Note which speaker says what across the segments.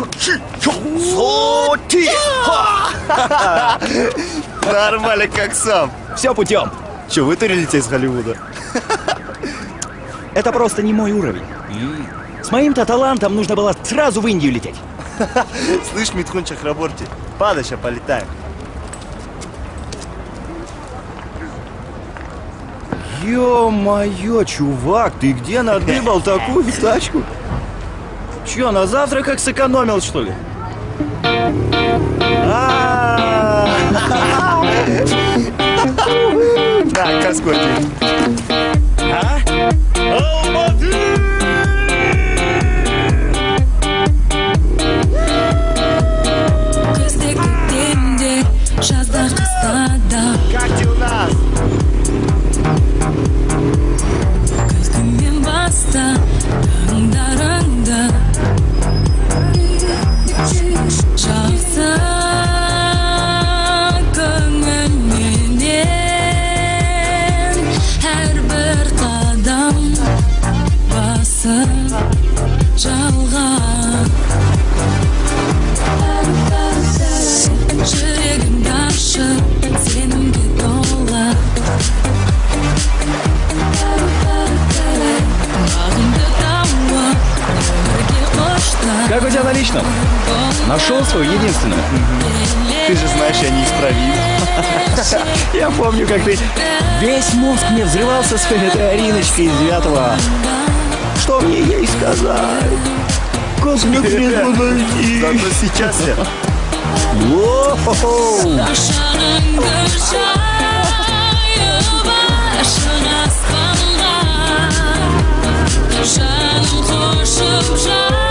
Speaker 1: Как жизнь, бездельник?
Speaker 2: Нормально, как сам.
Speaker 1: Все путем.
Speaker 2: Че, вытурились из Голливуда?
Speaker 1: Это просто не мой уровень. С моим-то талантом нужно было сразу в Индию лететь.
Speaker 2: Слышь, Митхун Чахраборти, сейчас полетаем.
Speaker 1: Ё-моё, чувак, ты где надыбал такую тачку? Чё, на завтрак как сэкономил, что ли?
Speaker 2: На, каскоти.
Speaker 1: Личном? Нашел свою единственную?
Speaker 2: Ты же знаешь, я неисправим.
Speaker 1: Я помню, как ты весь мозг мне взрывался с этой Ариночкой из девятого. Что мне ей сказать? Как мне к ней подойти?
Speaker 2: Зато сейчас я
Speaker 3: Жаным қошып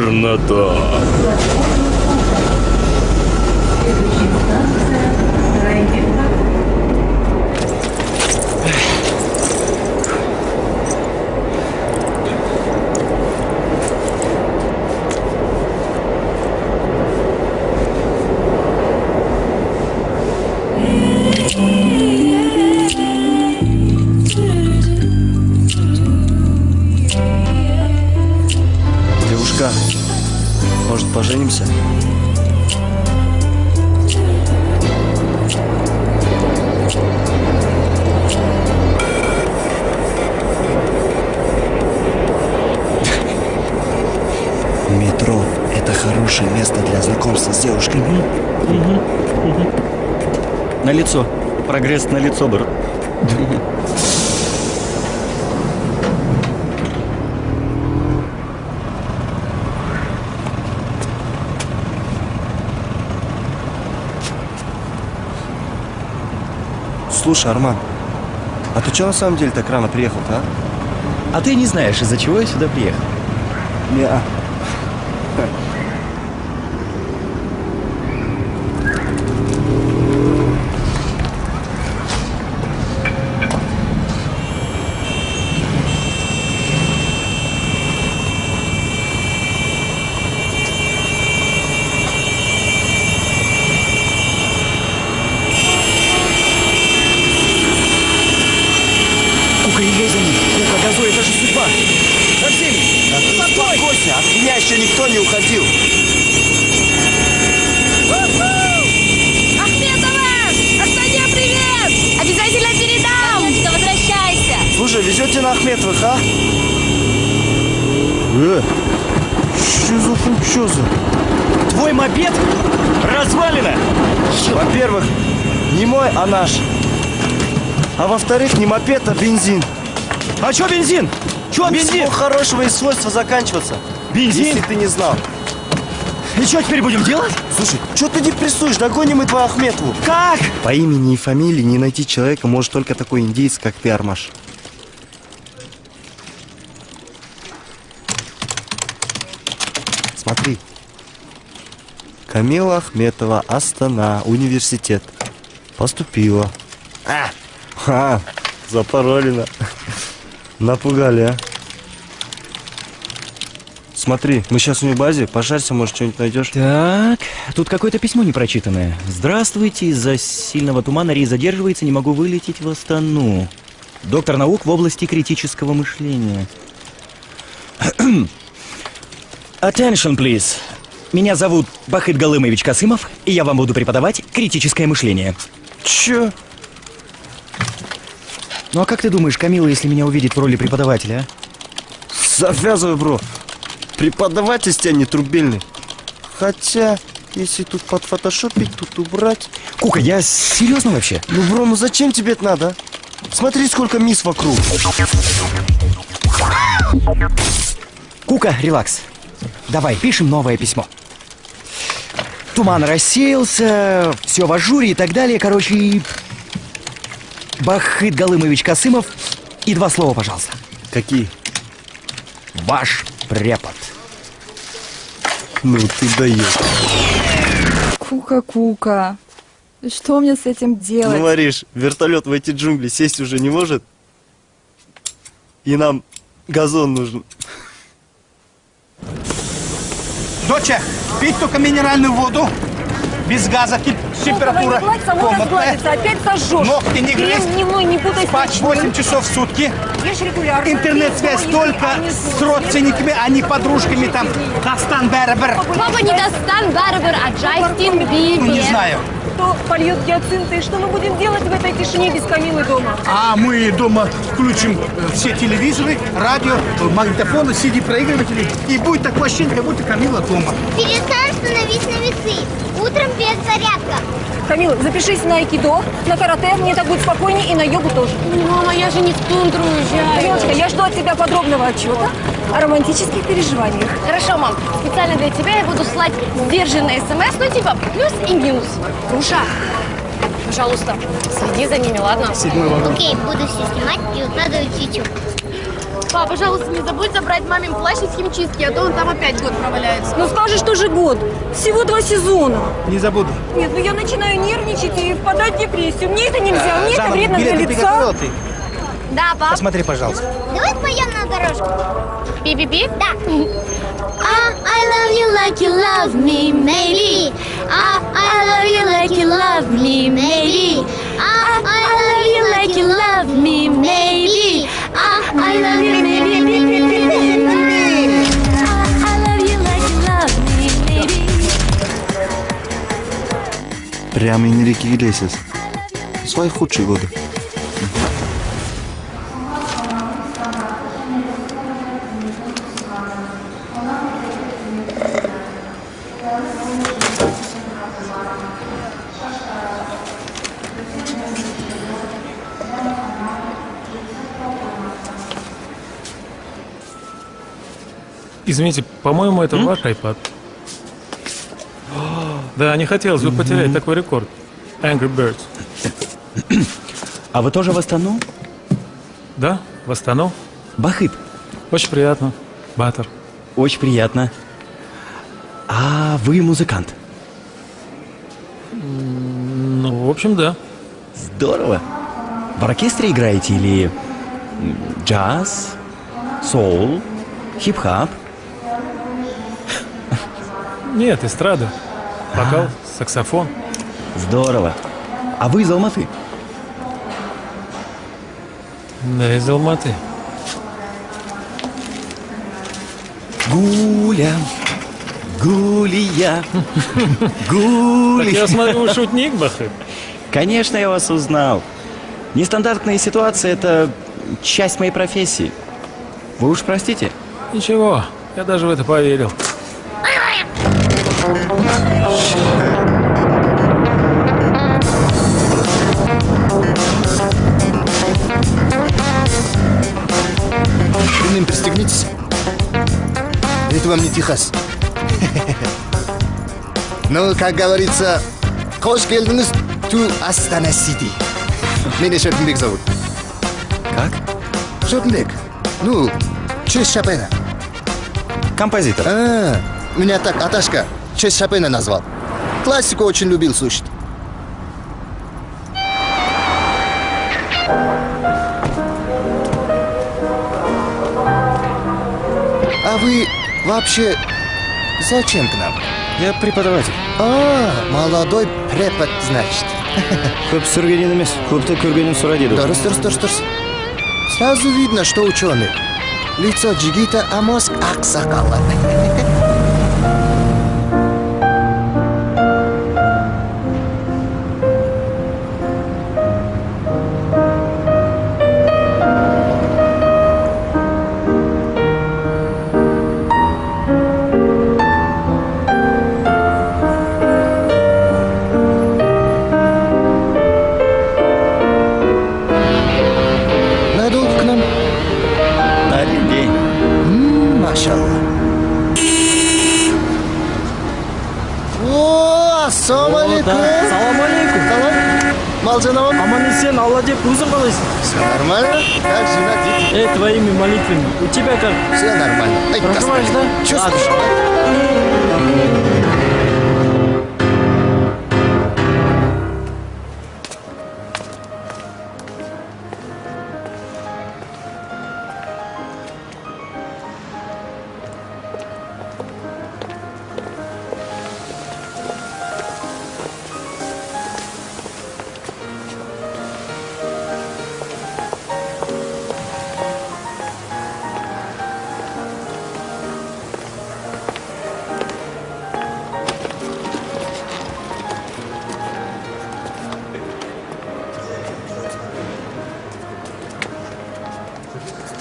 Speaker 1: Чернота.
Speaker 2: Поженимся? Метро – это хорошее место для знакомства с девушками.
Speaker 1: На лицо. Прогресс на лицо, бро.
Speaker 2: Слушай, Арман, а ты что на самом деле так рано приехал-то, а?
Speaker 1: А ты не знаешь, из-за чего я сюда приехал?
Speaker 2: Не-а.
Speaker 1: Кука, езжай за ним. Кука, газуй, это же судьба. Арсений,
Speaker 2: Успокойся, от меня еще никто не уходил.
Speaker 4: Ахметова! Астане привет! Обязательно передам! Сонечка, возвращайся!
Speaker 2: Слушай, везете на Ахметовых, а? Э, что за функчоза?
Speaker 1: твой мопед развалина.
Speaker 2: Во-первых, не мой, а наш. А во-вторых, не мопед, а бензин.
Speaker 1: А чё бензин? Чё бензин?
Speaker 2: Всего хорошего и свойства заканчиваться.
Speaker 1: Бензин?
Speaker 2: Если ты не знал.
Speaker 1: И что теперь будем делать?
Speaker 2: Слушай, что ты депрессуешь? Догоним мы твою Ахметову.
Speaker 1: Как?
Speaker 2: По имени и фамилии не найти человека может только такой индейец, как ты, Армаш. Смотри. Камила Ахметова, Астана, университет. Поступила. А, ха, запаролено. Напугали, а. Смотри, мы сейчас в ней базе, пошарься, может, что-нибудь найдешь.
Speaker 1: Так, тут какое-то письмо непрочитанное. Здравствуйте, из-за сильного тумана рейс задерживается, не могу вылететь в Астану. Доктор наук в области критического мышления. Attention, please. Меня зовут Бахыт Галымович Касымов, и я вам буду преподавать критическое мышление.
Speaker 2: Чё?
Speaker 1: Ну а как ты думаешь, Камила, если меня увидит в роли преподавателя, а?
Speaker 2: Завязывай, бро. Преподаватель тебя не трубельный. Хотя, если тут подфотошопить, тут убрать...
Speaker 1: Кука, я серьезно вообще?
Speaker 2: Ну, бро, ну зачем тебе это надо? а? Смотри, сколько мисс вокруг.
Speaker 1: Кука, релакс. Давай, пишем новое письмо. Туман рассеялся, все в ажуре и так далее. Короче, Бахыт Галымович Касымов. И два слова, пожалуйста.
Speaker 2: Какие?
Speaker 1: Ваш препод.
Speaker 2: Ну, ты даешь.
Speaker 5: Кука-кука. Что мне с этим делать?
Speaker 2: Ну, Мариш, вертолет в эти джунгли сесть уже не может. И нам газон нужен.
Speaker 6: Доча, пить только минеральную воду. Без газа, тип- температура комнатная.
Speaker 5: опять сожжешь.
Speaker 6: Ногти не грызть.
Speaker 5: дневной, не путай
Speaker 6: Спать 8 часов в сутки.
Speaker 5: Ешь регулярно.
Speaker 6: Интернет-связь только с родственниками, а не подружками там. Дастан Бербер.
Speaker 7: Папа не Дастан Барбер, а Джастин Бибер.
Speaker 6: Ну, не знаю.
Speaker 5: Кто польет гиацинты? И что мы будем делать в этой тишине без Камилы дома?
Speaker 6: А мы дома включим э, все телевизоры, радио, э, магнитофоны, CD-проигрыватели. И будет такое ощущение, как будто Камила дома.
Speaker 8: Перестань становись на весы. Утром без зарядка.
Speaker 5: Камила, запишись на айкидо, на карате, мне так будет спокойнее, и на йогу тоже.
Speaker 7: Мама, я же не в тундру уезжаю.
Speaker 5: Девочка, я жду от тебя подробного отчета о романтических переживаниях.
Speaker 7: Хорошо, мам. Специально для тебя я буду слать сдержанные смс, ну типа плюс и минус. Руша, пожалуйста, следи за ними, ладно?
Speaker 8: Окей, буду все снимать и укладывать в YouTube.
Speaker 7: Папа, пожалуйста, не забудь забрать мамин плащ из химчистки, а то он там опять год проваляется.
Speaker 5: Ну скажешь, тоже год. Всего два сезона.
Speaker 6: Не забуду.
Speaker 5: Нет, ну я начинаю нервничать и впадать в депрессию. Мне это нельзя, мне это вредно для лица.
Speaker 8: Да, пап.
Speaker 6: Посмотри, пожалуйста.
Speaker 8: Давай споем на дорожку.
Speaker 7: Би-би-би?
Speaker 8: Да. Ah, I love you like you love me, maybe. Ah, I love you like you love me, maybe. Ah, I love you like you love me, maybe.
Speaker 2: Прямо Энрике Иглесиас. Свои худшие годы.
Speaker 9: Извините, по-моему, это ваш iPad. Да, не хотелось бы потерять такой рекорд. Angry Birds.
Speaker 1: А вы тоже в Астану?
Speaker 9: Да, в Астану.
Speaker 1: Бахыт,
Speaker 9: Очень приятно. Баттер.
Speaker 1: очень приятно. А вы музыкант?
Speaker 9: Ну, в общем, да.
Speaker 1: Здорово. В оркестре играете или джаз, соул, хип-хап?
Speaker 9: Нет, эстрада. Вокал, саксофон.
Speaker 1: Здорово. А вы из Алматы?
Speaker 9: Да, из Алматы.
Speaker 1: Гуля, Гулия, Гуля.
Speaker 9: я смотрю, шутник, Бахыт.
Speaker 1: Конечно, я вас узнал. Нестандартные ситуации – это часть моей профессии. Вы уж простите.
Speaker 9: Ничего, я даже в это поверил.
Speaker 10: Ремнем пристегнитесь. Это вам не Техас. Ну, как говорится, хош келдіңіз to Астана Сити. Меня Шотенбек зовут.
Speaker 1: Как?
Speaker 10: Шотенбек. Ну, честь Шопена.
Speaker 1: Композитор.
Speaker 10: А, меня так Аташка честь Шопена назвал. Классику очень любил слушать. А вы вообще зачем к нам?
Speaker 1: Я преподаватель.
Speaker 10: А, молодой препод, значит.
Speaker 1: Көп сүргенін емес, көпті көргенін сұра деді.
Speaker 10: Дұрыс, дұрыс, дұрыс, дұрыс. Сразу видно, что ученый. Лицо джигита, а мозг аксакала.
Speaker 11: У тебя как?
Speaker 10: Все нормально. Ай, Господи.
Speaker 11: да?
Speaker 10: Чувствуешь?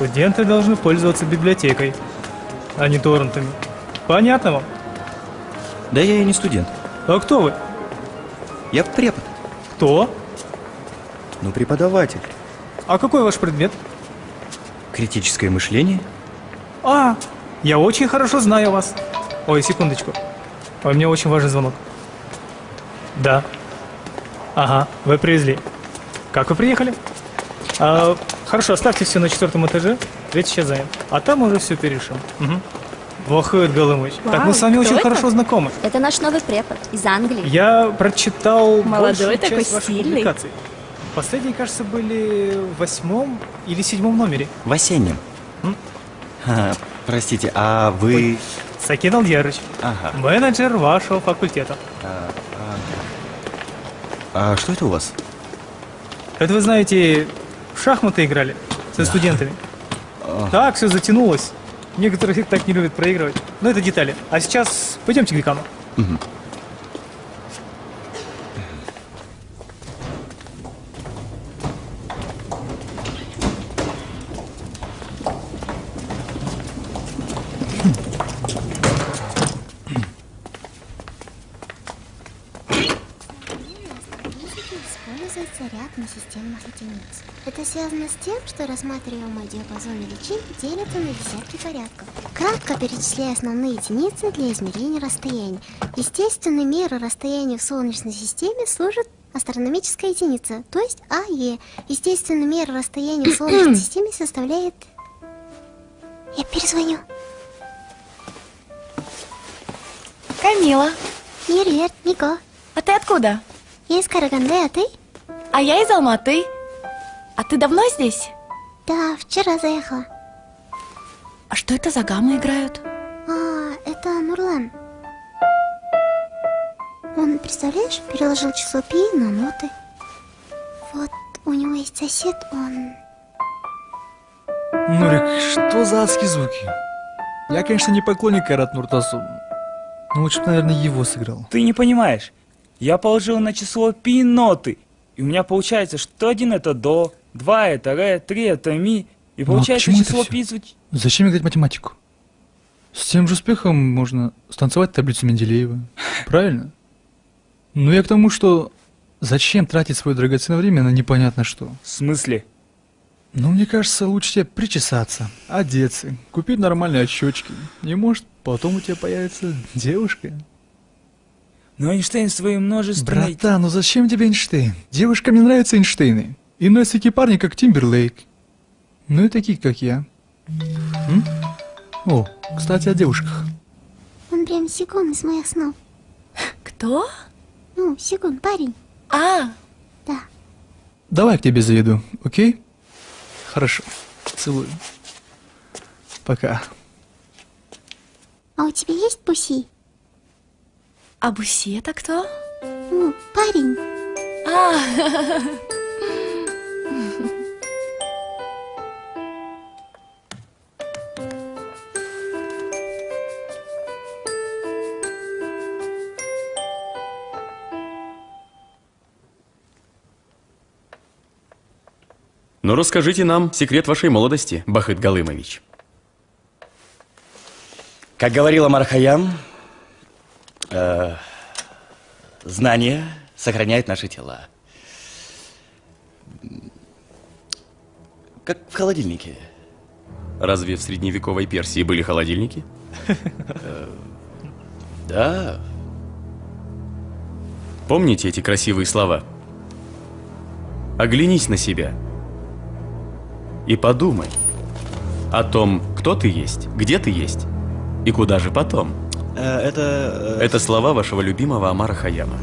Speaker 12: Студенты должны пользоваться библиотекой, а не торрентами. Понятно вам?
Speaker 1: Да я и не студент.
Speaker 12: А кто вы?
Speaker 1: Я препод.
Speaker 12: Кто?
Speaker 1: Ну, преподаватель.
Speaker 12: А какой ваш предмет?
Speaker 1: Критическое мышление.
Speaker 12: А, я очень хорошо знаю вас. Ой, секундочку. Ой, мне очень важный звонок. Да. Ага, вы привезли. Как вы приехали? А, хорошо, оставьте все на четвертом этаже. Третий сейчас занят. А там уже все перешим. Угу. Вахует Галымыч. Так мы
Speaker 5: Вау,
Speaker 12: с вами очень
Speaker 5: это?
Speaker 12: хорошо знакомы.
Speaker 8: Это наш новый препод из Англии.
Speaker 12: Я прочитал
Speaker 5: Молодой такой,
Speaker 12: часть ваших
Speaker 5: стильный.
Speaker 12: публикаций. Последние, кажется, были в восьмом или седьмом номере.
Speaker 1: В осеннем.
Speaker 12: М?
Speaker 1: А, простите, а вы...
Speaker 12: Сакин Алдьярыч,
Speaker 1: Ага.
Speaker 12: менеджер вашего факультета.
Speaker 1: А что это у вас?
Speaker 12: Это вы знаете, в шахматы играли со студентами. Так, все затянулось. Некоторые так не любят проигрывать. Но это детали. А сейчас пойдемте к декану.
Speaker 13: используется ряд несистемных единиц. Это связано с тем, что рассматриваемый диапазон величин делится на десятки порядков. Кратко перечисляя основные единицы для измерения расстояний. Естественной мерой расстояния в Солнечной системе служит астрономическая единица, то есть АЕ. Естественная мера расстояния в Солнечной системе составляет... Я перезвоню.
Speaker 4: Камила,
Speaker 13: Привет, Нико.
Speaker 4: а ты откуда?
Speaker 13: Я из Караганды, а ты?
Speaker 4: А я из Алматы. А ты давно здесь?
Speaker 13: Да, вчера заехала.
Speaker 4: А что это за гаммы играют?
Speaker 13: А, это Нурлан. Он, представляешь, переложил число пи на ноты. Вот у него есть сосед, он...
Speaker 11: Нурик, что за адские звуки? Я, конечно, не поклонник Айрат Нуртасу. Но лучше бы, наверное, его сыграл.
Speaker 14: Ты не понимаешь. Я положил на число пи ноты. И у меня получается, что один это до, два это ре, три это ми. И
Speaker 11: Ну, а
Speaker 14: получается
Speaker 11: чему это
Speaker 14: число пи.
Speaker 11: Зачем играть математику? С тем же успехом можно станцевать таблицу Менделеева. Правильно? Ну я к тому, что зачем тратить свое драгоценное время на непонятно что?
Speaker 14: В смысле?
Speaker 11: Ну, мне кажется, лучше тебе причесаться, одеться, купить нормальные очечки. И может, потом у тебя появится девушка.
Speaker 14: Но Эйнштейн своим множественной...
Speaker 11: Братан, ну зачем тебе Эйнштейн? Девушкам не нравятся Эйнштейны. И носят такие парни, как Тимберлейк. Ну и такие, как я. М? О, кстати, о девушках.
Speaker 13: Он прям секунд из моих снов.
Speaker 4: Кто?
Speaker 13: Ну, Сигун, парень.
Speaker 4: А,
Speaker 13: Да.
Speaker 11: Давай я к тебе заеду, окей? Хорошо. Целую. Пока.
Speaker 13: А у тебя есть буси?
Speaker 4: а Буси это кто?
Speaker 13: Ну, парень.
Speaker 4: А,
Speaker 15: Ну, расскажите нам секрет вашей молодости, Бахыт Галымович.
Speaker 1: Как говорила Мархаям, э, знание сохраняет наши тела. Как в холодильнике.
Speaker 15: Разве в средневековой Персии были холодильники?
Speaker 1: Да.
Speaker 15: Помните эти красивые слова? Оглянись на себя и подумай о том, кто ты есть, где ты есть и куда же потом.
Speaker 1: Э, это... э,
Speaker 15: Это слова вашего любимого Амара Хаяма.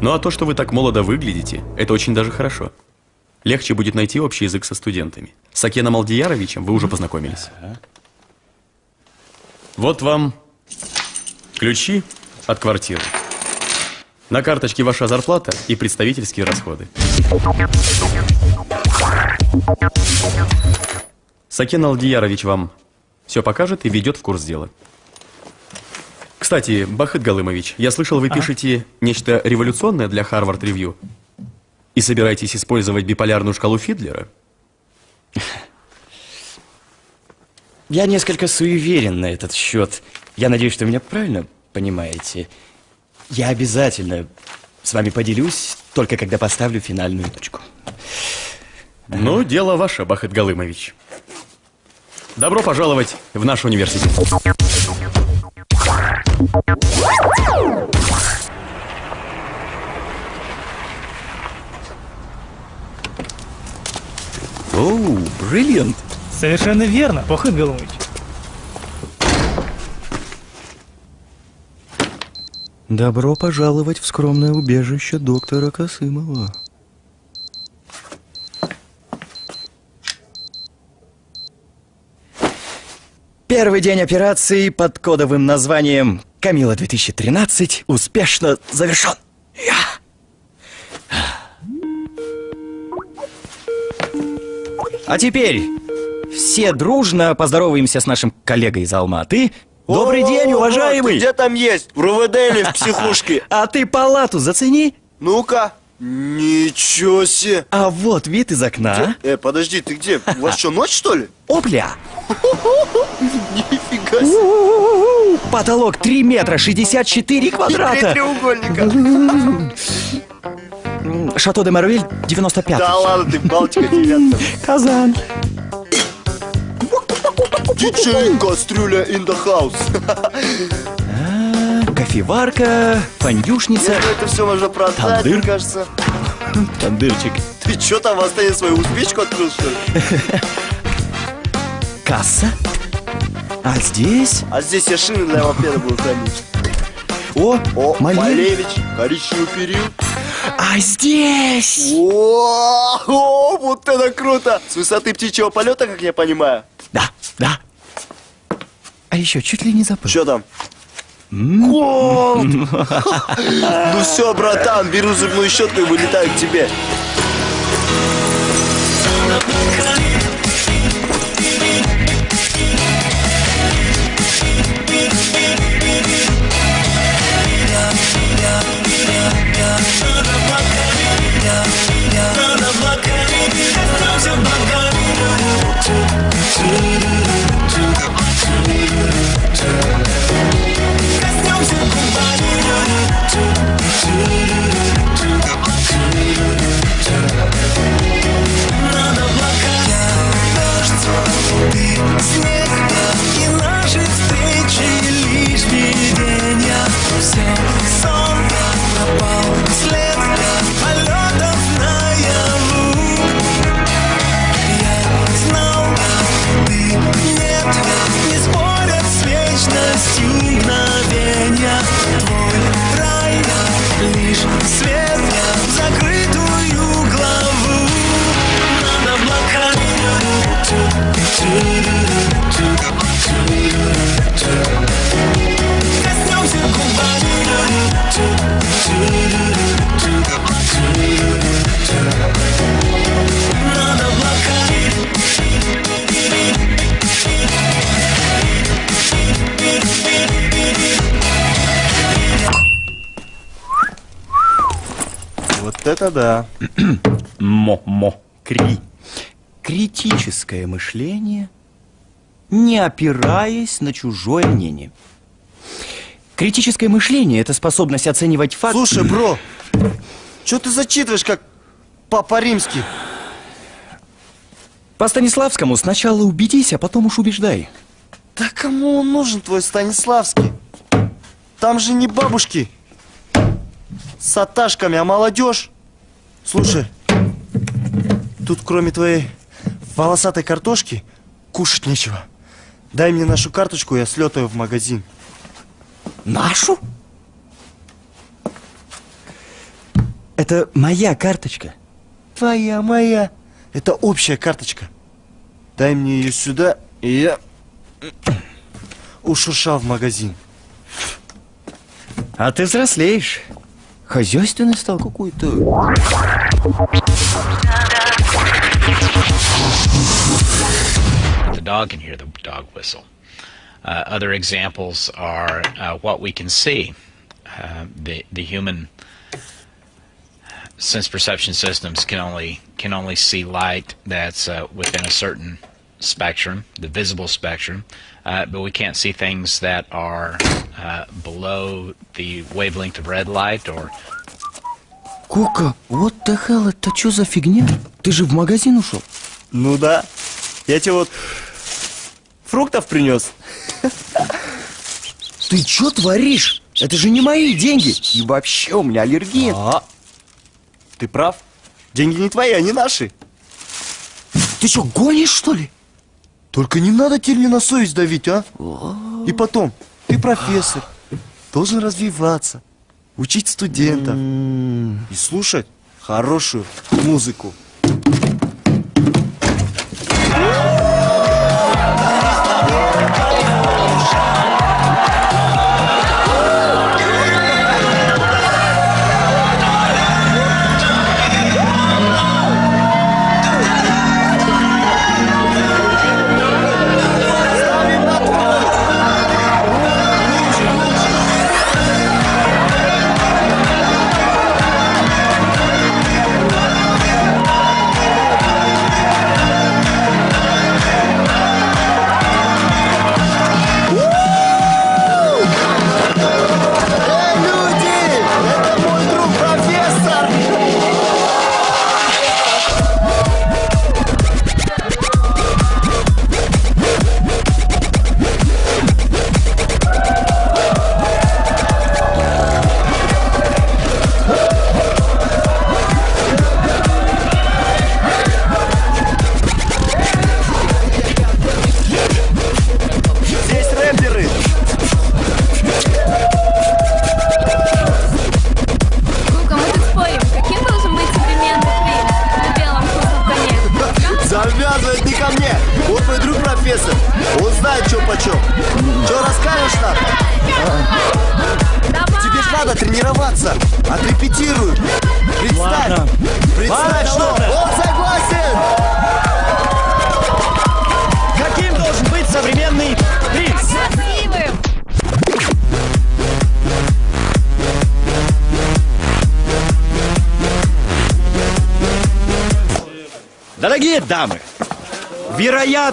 Speaker 15: Ну а то, что вы так молодо выглядите, это очень даже хорошо. Легче будет найти общий язык со студентами. С Акеном Алдияровичем вы уже познакомились. Вот вам ключи от квартиры. На карточке ваша зарплата и представительские расходы. Сакен Алдиярович вам все покажет и ведет в курс дела. Кстати, Бахыт Галымович, я слышал, вы пишете нечто революционное для Харвард Ревью и собираетесь использовать биполярную шкалу Фидлера?
Speaker 1: Я несколько суеверен на этот счет. Я надеюсь, что вы меня правильно понимаете. Я обязательно с вами поделюсь, только когда поставлю финальную точку.
Speaker 15: Ну, дело ваше, Бахыт Галымович. Добро пожаловать в наш университет.
Speaker 1: Оу, бриллиант.
Speaker 12: Совершенно верно, Бахыт Галымович.
Speaker 2: Добро пожаловать в скромное убежище доктора Косымова.
Speaker 1: Первый день операции под кодовым названием «Камила-2013» успешно завершен. Я. А теперь все дружно поздороваемся с нашим коллегой из Алматы. Добрый день, уважаемый!
Speaker 2: Где там есть? В РУВД или в психушке?
Speaker 1: А ты палату зацени.
Speaker 2: Ну-ка. Ничего себе.
Speaker 1: А вот вид из окна.
Speaker 2: Э, подожди, ты где? У вас что, ночь, что ли?
Speaker 1: Опля!
Speaker 2: Нифига себе.
Speaker 1: Потолок 3 метра 64
Speaker 2: Три
Speaker 1: квадрата.
Speaker 2: треугольника.
Speaker 1: Шато де Марвиль 95.
Speaker 2: Да ладно, ты Балтика девятка.
Speaker 1: Казан.
Speaker 2: Диджей Кастрюля in the house.
Speaker 1: Кофеварка, фандюшница,
Speaker 2: Если это все можно продать,
Speaker 1: Тандыр.
Speaker 2: мне кажется.
Speaker 1: тандырчик,
Speaker 2: Ты что там, Астане свою успечку открыл, что ли?
Speaker 1: касса. А здесь...
Speaker 2: А здесь я шины для мопеда буду хранить.
Speaker 1: О,
Speaker 2: О,
Speaker 1: Малевич.
Speaker 2: Малевич, коричневый период.
Speaker 1: А здесь...
Speaker 2: О, о, вот это круто! С высоты птичьего полета, как я понимаю.
Speaker 1: Да, да. А еще чуть ли не забыл.
Speaker 2: Что там? Голд! Ну все, братан, беру зубную щетку и вылетаю к тебе.
Speaker 1: Опираясь на чужое мнение. Критическое мышление – это способность оценивать факты...
Speaker 2: Слушай, бро, что ты зачитываешь, как Папа Римский?
Speaker 1: По Станиславскому сначала убедись, а потом уж убеждай.
Speaker 2: Да кому он нужен, твой Станиславский? Там же не бабушки с аташками, а молодежь. Слушай, тут кроме твоей волосатой картошки кушать нечего. Дай мне нашу карточку, я слетаю в магазин.
Speaker 1: Нашу? Это моя карточка.
Speaker 2: Твоя, моя. Это общая карточка. Дай мне ее сюда, и я ушуршал в магазин.
Speaker 1: А ты взрослеешь. Хозяйственный стал какой-то.
Speaker 16: The dog can hear the dog whistle. Uh, other examples are uh, what we can see. Uh, the the human sense perception systems can only can only see light that's uh, within a certain spectrum, the visible spectrum, uh, but we can't see things that are uh, below the wavelength of red light or
Speaker 1: Кока, what the hell, это что за фигня? Ты же в магазин ушел?
Speaker 2: Ну да. Я тебе вот фруктов принес.
Speaker 1: Ты что творишь? Это же не мои деньги. И вообще у меня аллергия.
Speaker 2: А, ты прав. Деньги не твои, они наши.
Speaker 1: Ты что, гонишь, что ли?
Speaker 2: Только не надо мне на совесть давить, а? И потом, ты профессор, должен развиваться, учить студентов и слушать хорошую музыку.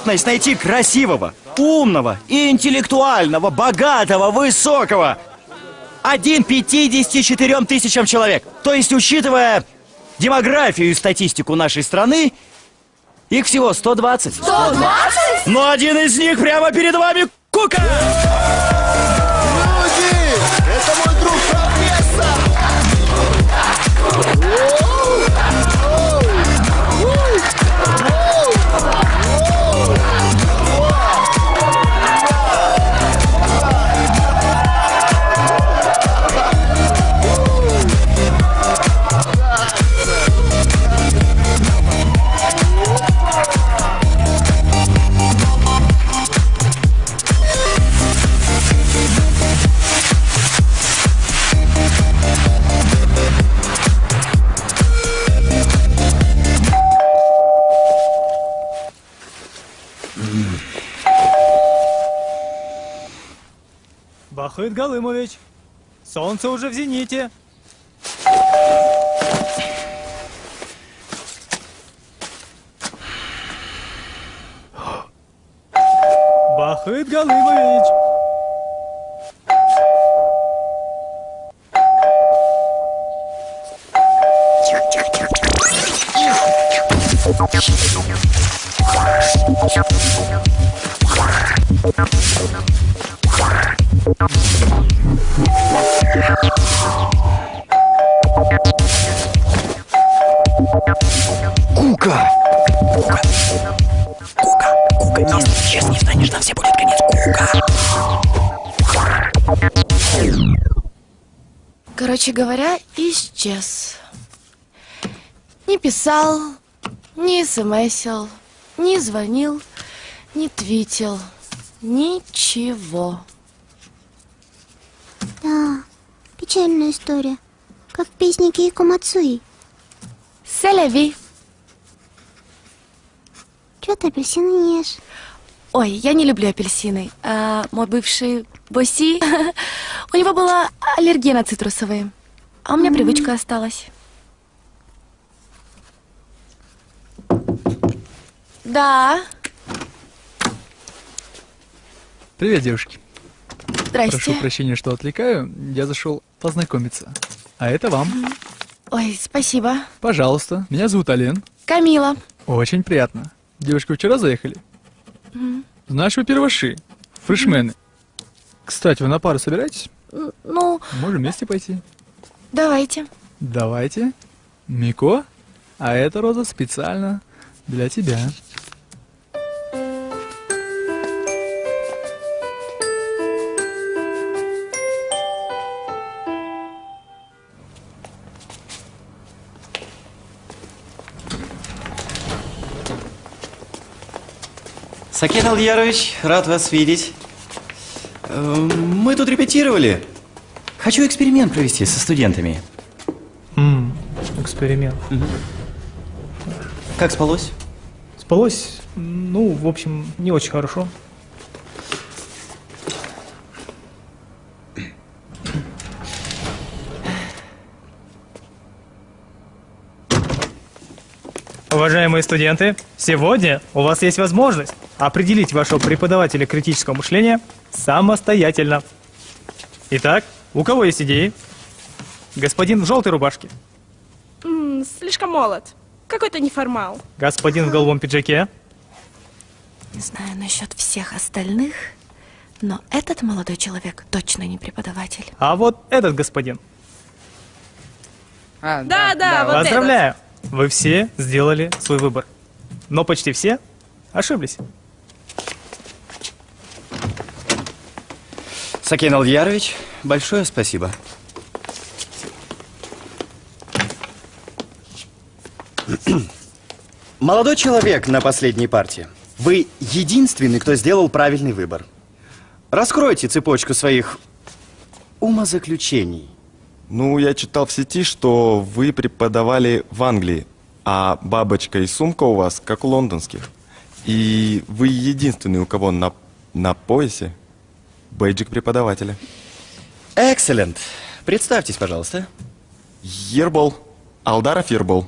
Speaker 1: Вероятность найти красивого, умного, интеллектуального, богатого, высокого один 54 тысячам человек. То есть, учитывая демографию и статистику нашей страны, их всего 120.
Speaker 4: 120?
Speaker 1: Но один из них прямо перед вами Кука!
Speaker 2: Люди, это мой
Speaker 12: Здравствует, Голымович. Солнце уже в зените.
Speaker 17: Бахает Голымович.
Speaker 4: Короче говоря, исчез. Не писал, не смсил, не звонил, не твитил. Ничего.
Speaker 13: Да, печальная история. Как в песне Кейко Мацуи.
Speaker 4: Селяви.
Speaker 13: Чё ты апельсины не ешь?
Speaker 4: Ой, я не люблю апельсины. А, мой бывший Боси, у него была аллергия на цитрусовые. А у меня привычка осталась. Да,
Speaker 11: Привет, девушки.
Speaker 4: Здрасте.
Speaker 11: Прошу прощения, что отвлекаю. Я зашел познакомиться. А это вам.
Speaker 4: ой, спасибо.
Speaker 11: Пожалуйста. Меня зовут Ален.
Speaker 4: Камила.
Speaker 11: Очень приятно. Девушки, вчера заехали?
Speaker 4: М,
Speaker 11: Знаешь, вы первоши. Фрешмены. Кстати, вы на пару собираетесь?
Speaker 4: Ну,
Speaker 11: Можем вместе пойти.
Speaker 4: Давайте.
Speaker 11: Давайте. Мико, а эта роза специально для тебя.
Speaker 1: Сакен Алдиярович, рад вас видеть. Э, Мы тут репетировали. Хочу эксперимент провести со студентами.
Speaker 12: М, эксперимент.
Speaker 1: Как спалось?
Speaker 12: Спалось, ну, в общем, не очень хорошо. Уважаемые студенты, сегодня у вас есть возможность определить вашего преподавателя критического мышления самостоятельно. Итак, у кого есть идеи? Господин в желтой рубашке,
Speaker 18: М, слишком молод. Какой-то неформал.
Speaker 12: господин в голубом пиджаке,
Speaker 4: Не знаю насчет всех остальных, но этот молодой человек точно не преподаватель.
Speaker 12: а вот этот господин.
Speaker 18: да, да, вот
Speaker 12: Поздравляю! Вы все сделали свой выбор. Но почти все ошиблись.
Speaker 1: Сакен Алдиярович, большое спасибо. Молодой человек на последней партии. Вы единственный, кто сделал правильный выбор. Раскройте цепочку своих умозаключений.
Speaker 19: Ну, я читал в сети, что вы преподавали в Англии, а бабочка и сумка у вас как у лондонских. И вы единственный, у кого на, на поясе бейджик преподавателя.
Speaker 1: Экселент. Представьтесь, пожалуйста.
Speaker 19: Ербол. Алдаров Ербол.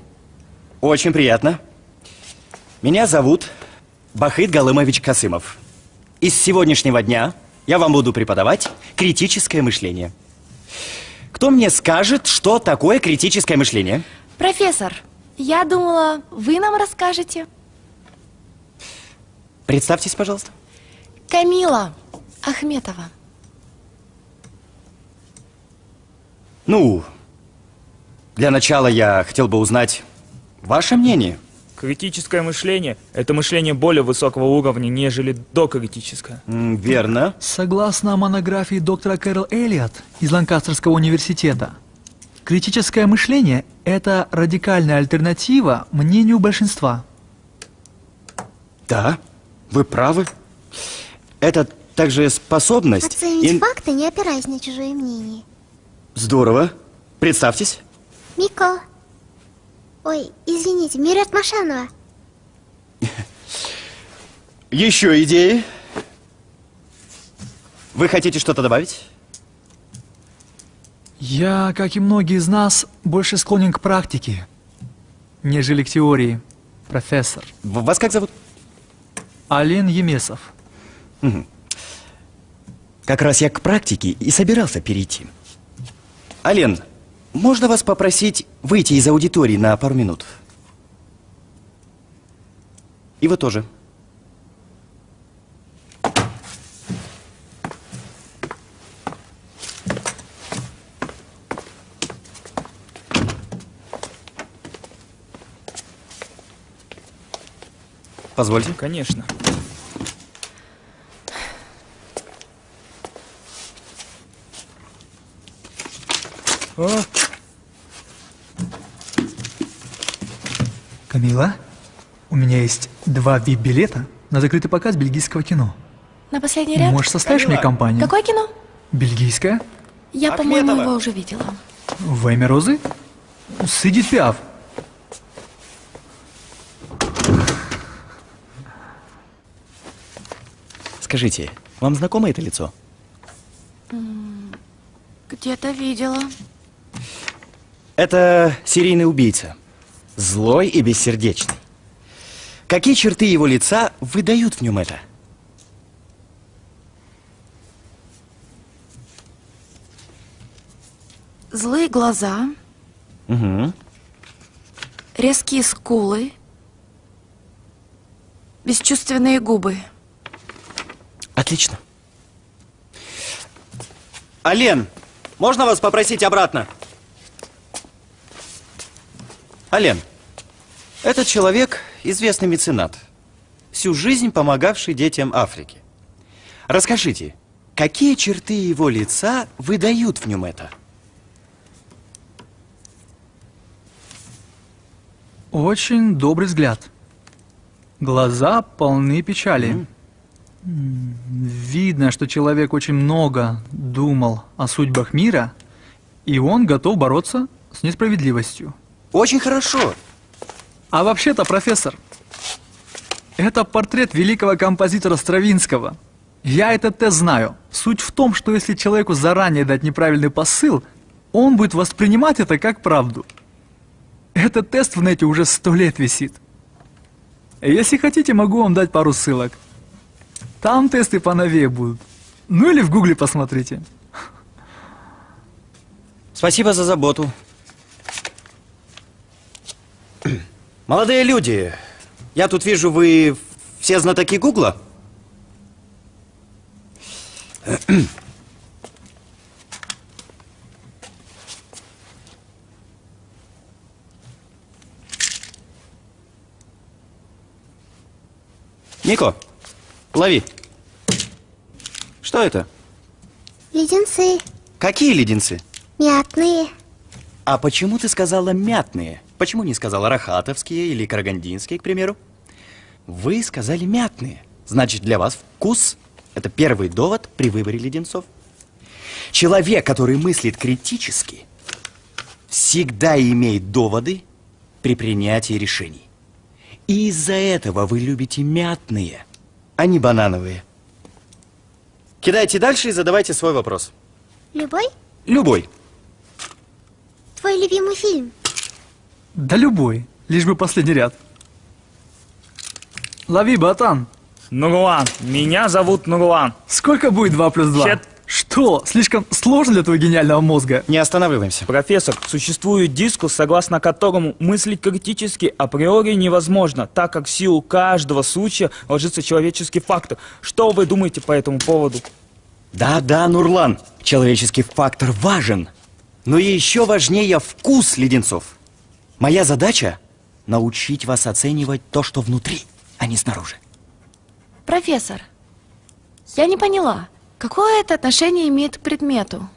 Speaker 1: Очень приятно. Меня зовут Бахыт Галымович Касымов. И с сегодняшнего дня я вам буду преподавать критическое мышление. Кто мне скажет, что такое критическое мышление?
Speaker 4: Профессор, я думала, вы нам расскажете.
Speaker 1: Представьтесь, пожалуйста.
Speaker 4: Камила Ахметова.
Speaker 1: Ну, для начала я хотел бы узнать ваше мнение.
Speaker 14: Критическое мышление – это мышление более высокого уровня, нежели докритическое.
Speaker 1: верно.
Speaker 11: Согласно монографии доктора Кэрол Эллиот из Ланкастерского университета, критическое мышление – это радикальная альтернатива мнению большинства.
Speaker 1: Да, вы правы. Это также способность...
Speaker 13: Оценить
Speaker 1: ин-
Speaker 13: факты, не опираясь на чужое мнение.
Speaker 1: Здорово. Представьтесь.
Speaker 13: Мико. Ой, извините, Мират Машанова.
Speaker 1: Еще идеи? Вы хотите что-то добавить?
Speaker 11: Я, как и многие из нас, больше склонен к практике, нежели к теории. Профессор.
Speaker 1: Вас как зовут?
Speaker 11: Ален Емесов.
Speaker 1: Мгм. Как раз я к практике и собирался перейти. Ален, можно вас попросить выйти из аудитории на пару минут? И вы тоже. Позвольте.
Speaker 14: Конечно. О,
Speaker 11: Камила, у меня есть два VIP-билета на закрытый показ бельгийского кино.
Speaker 4: На последний ряд?
Speaker 11: Можешь составишь мне компанию?
Speaker 4: Какое кино?
Speaker 11: Бельгийское?
Speaker 4: Я, по-моему, его уже видела.
Speaker 11: Во имя Розы? С Эдит Пиаф.
Speaker 1: Скажите, вам знакомо это лицо?
Speaker 4: Где-то видела.
Speaker 1: Это серийный убийца. Злой и бессердечный. Какие черты его лица выдают в нем это?
Speaker 4: Злые глаза,
Speaker 1: Угу.
Speaker 4: резкие скулы, бесчувственные губы.
Speaker 1: Отлично. Ален, можно вас попросить обратно? Ален, этот человек известный меценат, всю жизнь помогавший детям Африки. Расскажите, какие черты его лица выдают в нем это?
Speaker 11: Очень добрый взгляд. Глаза полны печали. М, Видно, что человек очень много думал о судьбах мира, и он готов бороться с несправедливостью.
Speaker 1: Очень хорошо.
Speaker 11: А вообще-то, профессор, это портрет великого композитора Стравинского. Я этот тест знаю. Суть в том, что если человеку заранее дать неправильный посыл, он будет воспринимать это как правду. Этот тест в нете уже сто лет висит. Если хотите, могу вам дать пару ссылок. Там тесты поновее будут. Ну или в гугле посмотрите.
Speaker 1: Спасибо за заботу. Молодые люди, я тут вижу, вы все знатоки Гугла? Нико, лови. Что это?
Speaker 13: Леденцы.
Speaker 1: Какие леденцы?
Speaker 13: Мятные.
Speaker 1: А почему ты сказала мятные? Почему не сказала рахатовские или карагандинские, к примеру? Вы сказали мятные. Значит, для вас вкус – это первый довод при выборе леденцов. Человек, который мыслит критически, всегда имеет доводы при принятии решений. И из-за этого вы любите мятные, а не банановые. Кидайте дальше и задавайте свой вопрос.
Speaker 13: Любой?
Speaker 1: Любой.
Speaker 13: Твой любимый фильм?
Speaker 11: Да любой, лишь бы последний ряд. Лови, батан.
Speaker 14: Нурлан, меня зовут Нурлан.
Speaker 11: Сколько будет 2 плюс 2?
Speaker 14: Щет-
Speaker 11: Что, слишком сложно для твоего гениального мозга?
Speaker 1: Не останавливаемся.
Speaker 14: Профессор, существует дискус, согласно которому мыслить критически априори невозможно, так как в силу каждого случая ложится человеческий фактор. Что вы думаете по этому поводу?
Speaker 1: Да-да, Нурлан, человеческий фактор важен. Но еще важнее вкус леденцов. Моя задача – научить вас оценивать то, что внутри, а не снаружи.
Speaker 4: Профессор, я не поняла, какое это отношение имеет к предмету?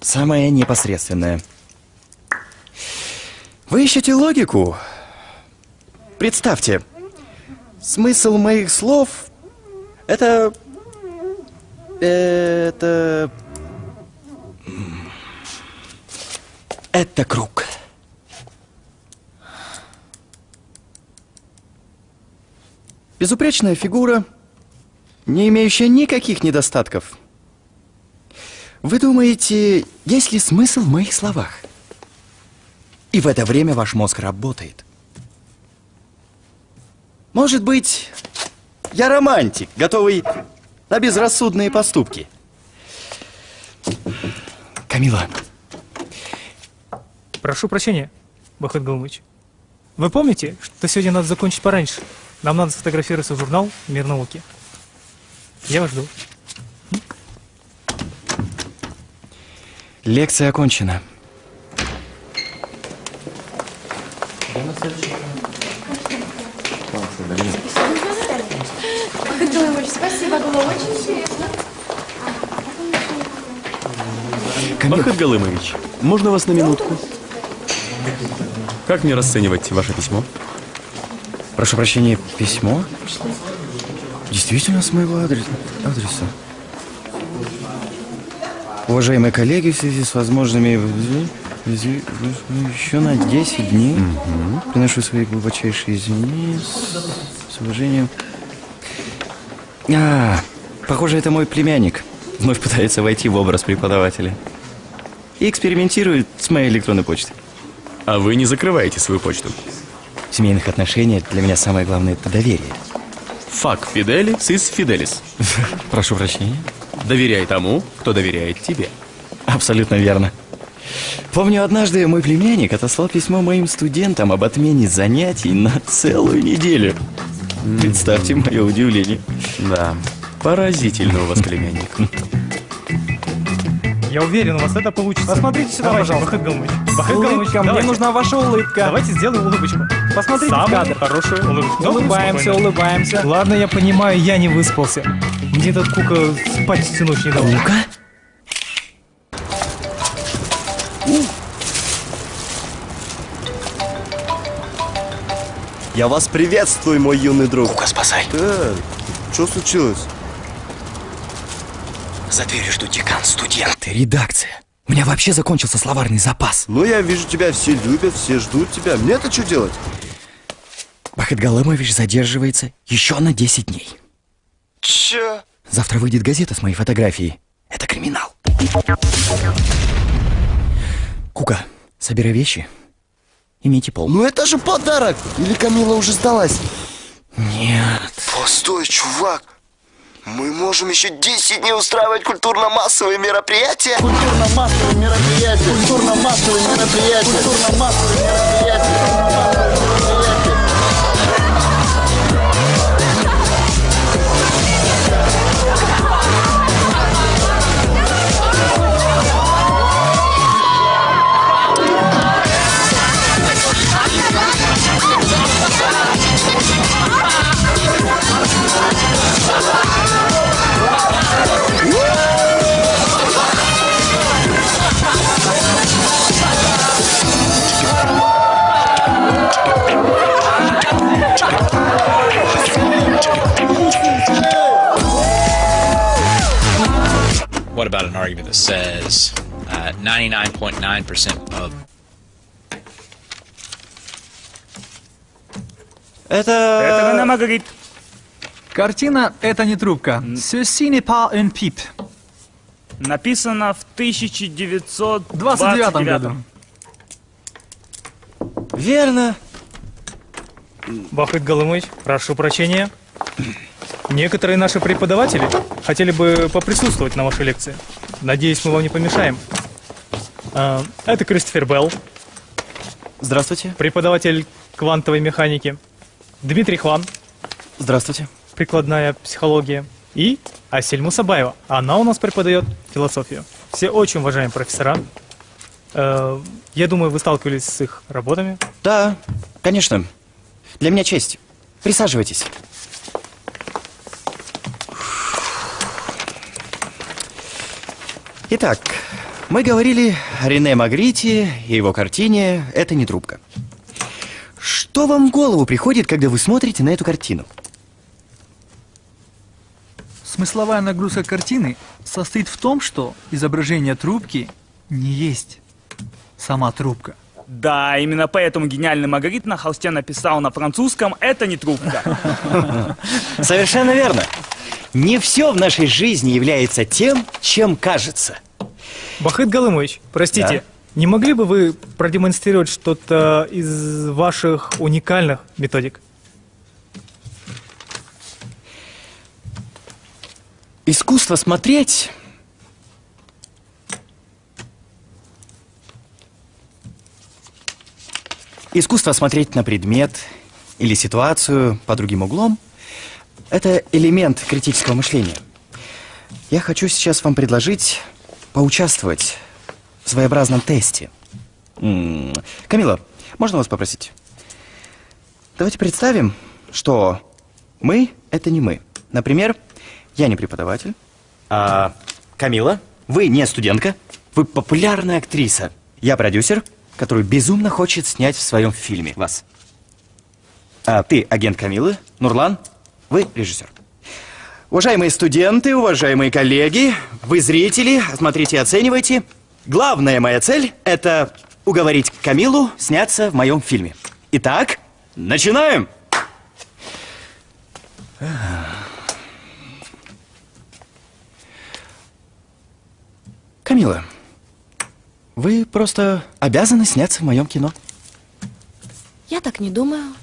Speaker 1: Самое непосредственное. Вы ищете логику? Представьте, смысл моих слов – это... Это... Это круг. Безупречная фигура, не имеющая никаких недостатков. Вы думаете, есть ли смысл в моих словах? И в это время ваш мозг работает. Может быть, я романтик, готовый на безрассудные поступки. Камила,
Speaker 12: Прошу прощения, Бахыт Галмыч. Вы помните, что сегодня надо закончить пораньше? Нам надо сфотографироваться в журнал «Мир науки». Я вас жду.
Speaker 1: лекция окончена.
Speaker 4: Спасибо, было очень интересно.
Speaker 15: Бахыт Галымович, можно вас на минутку? Как мне расценивать ваше письмо?
Speaker 1: Прошу прощения, письмо? Действительно с моего адрес- адреса. Уважаемые коллеги, в связи с возможными... Еще на 10 дней приношу свои глубочайшие извинения с, с уважением. А, похоже, это мой племянник. Вновь пытается войти в образ преподавателя. И экспериментирует с моей электронной почтой.
Speaker 15: А вы не закрываете свою почту?
Speaker 1: В семейных отношениях для меня самое главное – это доверие.
Speaker 15: Фак Фидели сис Фиделис.
Speaker 1: Прошу прощения.
Speaker 15: Доверяй тому, кто доверяет тебе.
Speaker 1: Абсолютно верно. Помню, однажды мой племянник отослал письмо моим студентам об отмене занятий на целую неделю. Представьте мое удивление.
Speaker 15: Да, поразительно у вас племянник.
Speaker 12: Я уверен, у вас это получится.
Speaker 20: Посмотрите сюда,
Speaker 12: Давайте,
Speaker 20: пожалуйста.
Speaker 12: Бахыт Галмыч. Бахыт
Speaker 20: Улыбка,
Speaker 12: Галмыч,
Speaker 20: мне
Speaker 12: давайте.
Speaker 20: нужна ваша улыбка.
Speaker 12: Давайте сделаем улыбочку.
Speaker 20: Посмотрите в
Speaker 12: Самую
Speaker 20: кадр.
Speaker 12: хорошую улыбочку.
Speaker 20: Улыбаемся,
Speaker 12: спокойно.
Speaker 20: улыбаемся.
Speaker 12: Ладно, я понимаю, я не выспался. Мне этот кука спать всю ночь не дал.
Speaker 1: Кука? Я вас приветствую, мой юный друг.
Speaker 2: Кука, спасай.
Speaker 1: Э, что случилось?
Speaker 2: За дверью ждут декан, студенты, редакция. У меня вообще закончился словарный запас.
Speaker 1: Ну, я вижу, тебя все любят, все ждут тебя. Мне-то что делать?
Speaker 2: Бахыт Галымович задерживается еще на 10 дней.
Speaker 1: Че?
Speaker 2: Завтра выйдет газета с моей фотографией. Это криминал. Кука, собирай вещи. Имейте пол.
Speaker 1: Ну это же подарок! Или Камила уже сдалась?
Speaker 2: Нет.
Speaker 1: Постой, чувак! Мы можем еще 10 дней устраивать культурно-массовые мероприятия.
Speaker 10: Культурно-массовые мероприятия. Культурно-массовые мероприятия. Культурно-массовые мероприятия.
Speaker 16: What about an argument that says uh, 99.9% of
Speaker 1: Это...
Speaker 14: Это Рене Магрит.
Speaker 11: Картина «Это не трубка». Ceci n'est pas un pipe.
Speaker 14: Написано в 1929
Speaker 11: В 29 году.
Speaker 1: Верно.
Speaker 12: Бахыт Галымыч, прошу прощения. Некоторые наши преподаватели хотели бы поприсутствовать на вашей лекции. Надеюсь, мы вам не помешаем. А, Это Кристофер Белл,
Speaker 1: Здравствуйте.
Speaker 12: преподаватель квантовой механики. Дмитрий Хван,
Speaker 1: Здравствуйте.
Speaker 12: прикладная психология. И Асель Мусабаева. Она у нас преподает философию. Все очень уважаемые профессора. Э, Я думаю, вы сталкивались с их работами.
Speaker 1: Да, конечно. Для меня честь. Присаживайтесь. Итак, мы говорили о Рене Магрите и его картине «Это не трубка». Что вам в голову приходит, когда вы смотрите на эту картину?
Speaker 11: Смысловая нагрузка картины состоит в том, что изображение трубки не есть сама трубка.
Speaker 14: Да, именно поэтому гениальный Магрит на холсте написал на французском «Это не трубка».
Speaker 1: Совершенно верно. Не все в нашей жизни является тем, чем кажется.
Speaker 12: Бахыт Галымович, простите,
Speaker 1: да?
Speaker 12: не могли бы вы продемонстрировать что-то из ваших уникальных методик?
Speaker 1: Искусство смотреть Искусство смотреть на предмет или ситуацию по другим углом – это элемент критического мышления. Я хочу сейчас вам предложить поучаствовать в своеобразном тесте. Камила, можно вас попросить? Давайте представим, что мы – это не мы. Например, я не преподаватель, а Камила, вы не студентка, вы популярная актриса. Я продюсер, который безумно хочет снять в своем фильме вас. А ты агент Камилы, Нурлан, вы режиссер. Уважаемые студенты, уважаемые коллеги, вы зрители, смотрите и оценивайте. Главная моя цель – это уговорить Камилу сняться в моем фильме. Итак, начинаем! Камила, вы просто обязаны сняться в моем кино.
Speaker 4: Я так не думаю.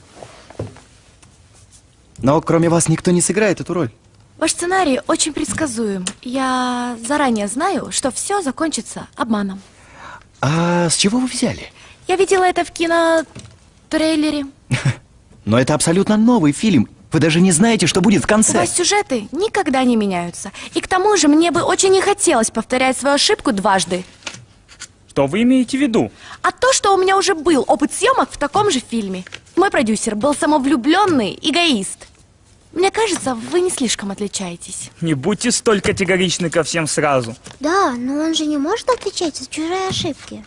Speaker 1: Но кроме вас никто не сыграет эту роль.
Speaker 4: Ваш сценарий очень предсказуем. Я заранее знаю, что все закончится обманом.
Speaker 1: А с чего вы взяли?
Speaker 4: Я видела это в кинотрейлере.
Speaker 1: Но это абсолютно новый фильм. Вы даже не знаете, что будет в
Speaker 4: У
Speaker 1: конце.
Speaker 4: вас сюжеты никогда не меняются. И к тому же мне бы очень не хотелось повторять свою ошибку дважды.
Speaker 14: Что вы имеете в виду?
Speaker 4: А то, что у меня уже был опыт съемок в таком же фильме. Мой продюсер был самовлюбленный эгоист. Мне кажется, вы не слишком отличаетесь.
Speaker 14: Не будьте столь категоричны ко всем сразу.
Speaker 13: Да, но он же не может отвечать за чужие ошибки.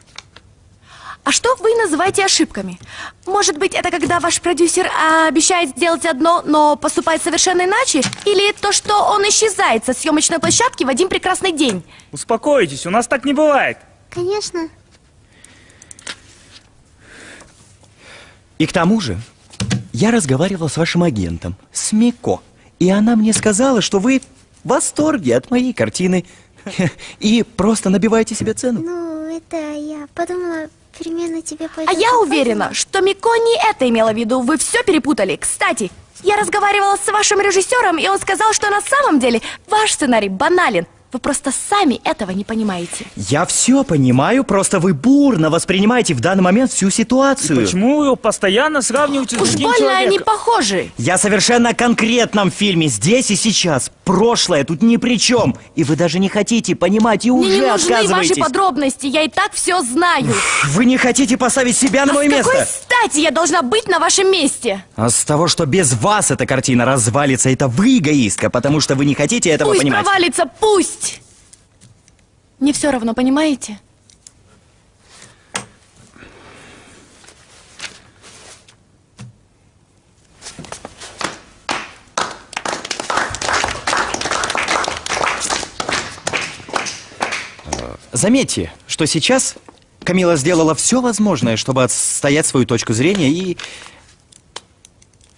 Speaker 4: А что вы называете ошибками? Может быть, это когда ваш продюсер а, обещает сделать одно, но поступает совершенно иначе? Или то, что он исчезает со съемочной площадки в один прекрасный день?
Speaker 14: Успокойтесь, у нас так не бывает.
Speaker 13: Конечно.
Speaker 1: И к тому же, я разговаривал с вашим агентом, с Мико, и она мне сказала, что вы в восторге от моей картины и просто набиваете себе цену.
Speaker 13: Ну, это я подумала, примерно тебе
Speaker 4: А
Speaker 13: пойдет.
Speaker 4: я уверена, что Мико не это имела в виду. Вы все перепутали. Кстати, я разговаривала с вашим режиссером, и он сказал, что на самом деле ваш сценарий банален. Вы просто сами этого не понимаете.
Speaker 1: Я все понимаю, просто вы бурно воспринимаете в данный момент всю ситуацию.
Speaker 14: Почему вы его постоянно сравниваете с
Speaker 4: Уж
Speaker 14: другим
Speaker 4: больно они
Speaker 14: человеком?
Speaker 4: похожи.
Speaker 1: Я совершенно о конкретном фильме, здесь и сейчас. Прошлое тут ни при чем. И вы даже не хотите понимать и
Speaker 4: Мне
Speaker 1: уже
Speaker 4: не нужны ваши подробности, я и так все знаю.
Speaker 1: Вы не хотите поставить себя на
Speaker 4: а
Speaker 1: мое
Speaker 4: с какой
Speaker 1: место.
Speaker 4: стати я должна быть на вашем месте?
Speaker 1: А с того, что без вас эта картина развалится, это вы эгоистка, потому что вы не хотите этого
Speaker 4: пусть
Speaker 1: понимать.
Speaker 4: провалится, пусть! Не все равно, понимаете?
Speaker 1: Заметьте, что сейчас Камила сделала все возможное, чтобы отстоять свою точку зрения и...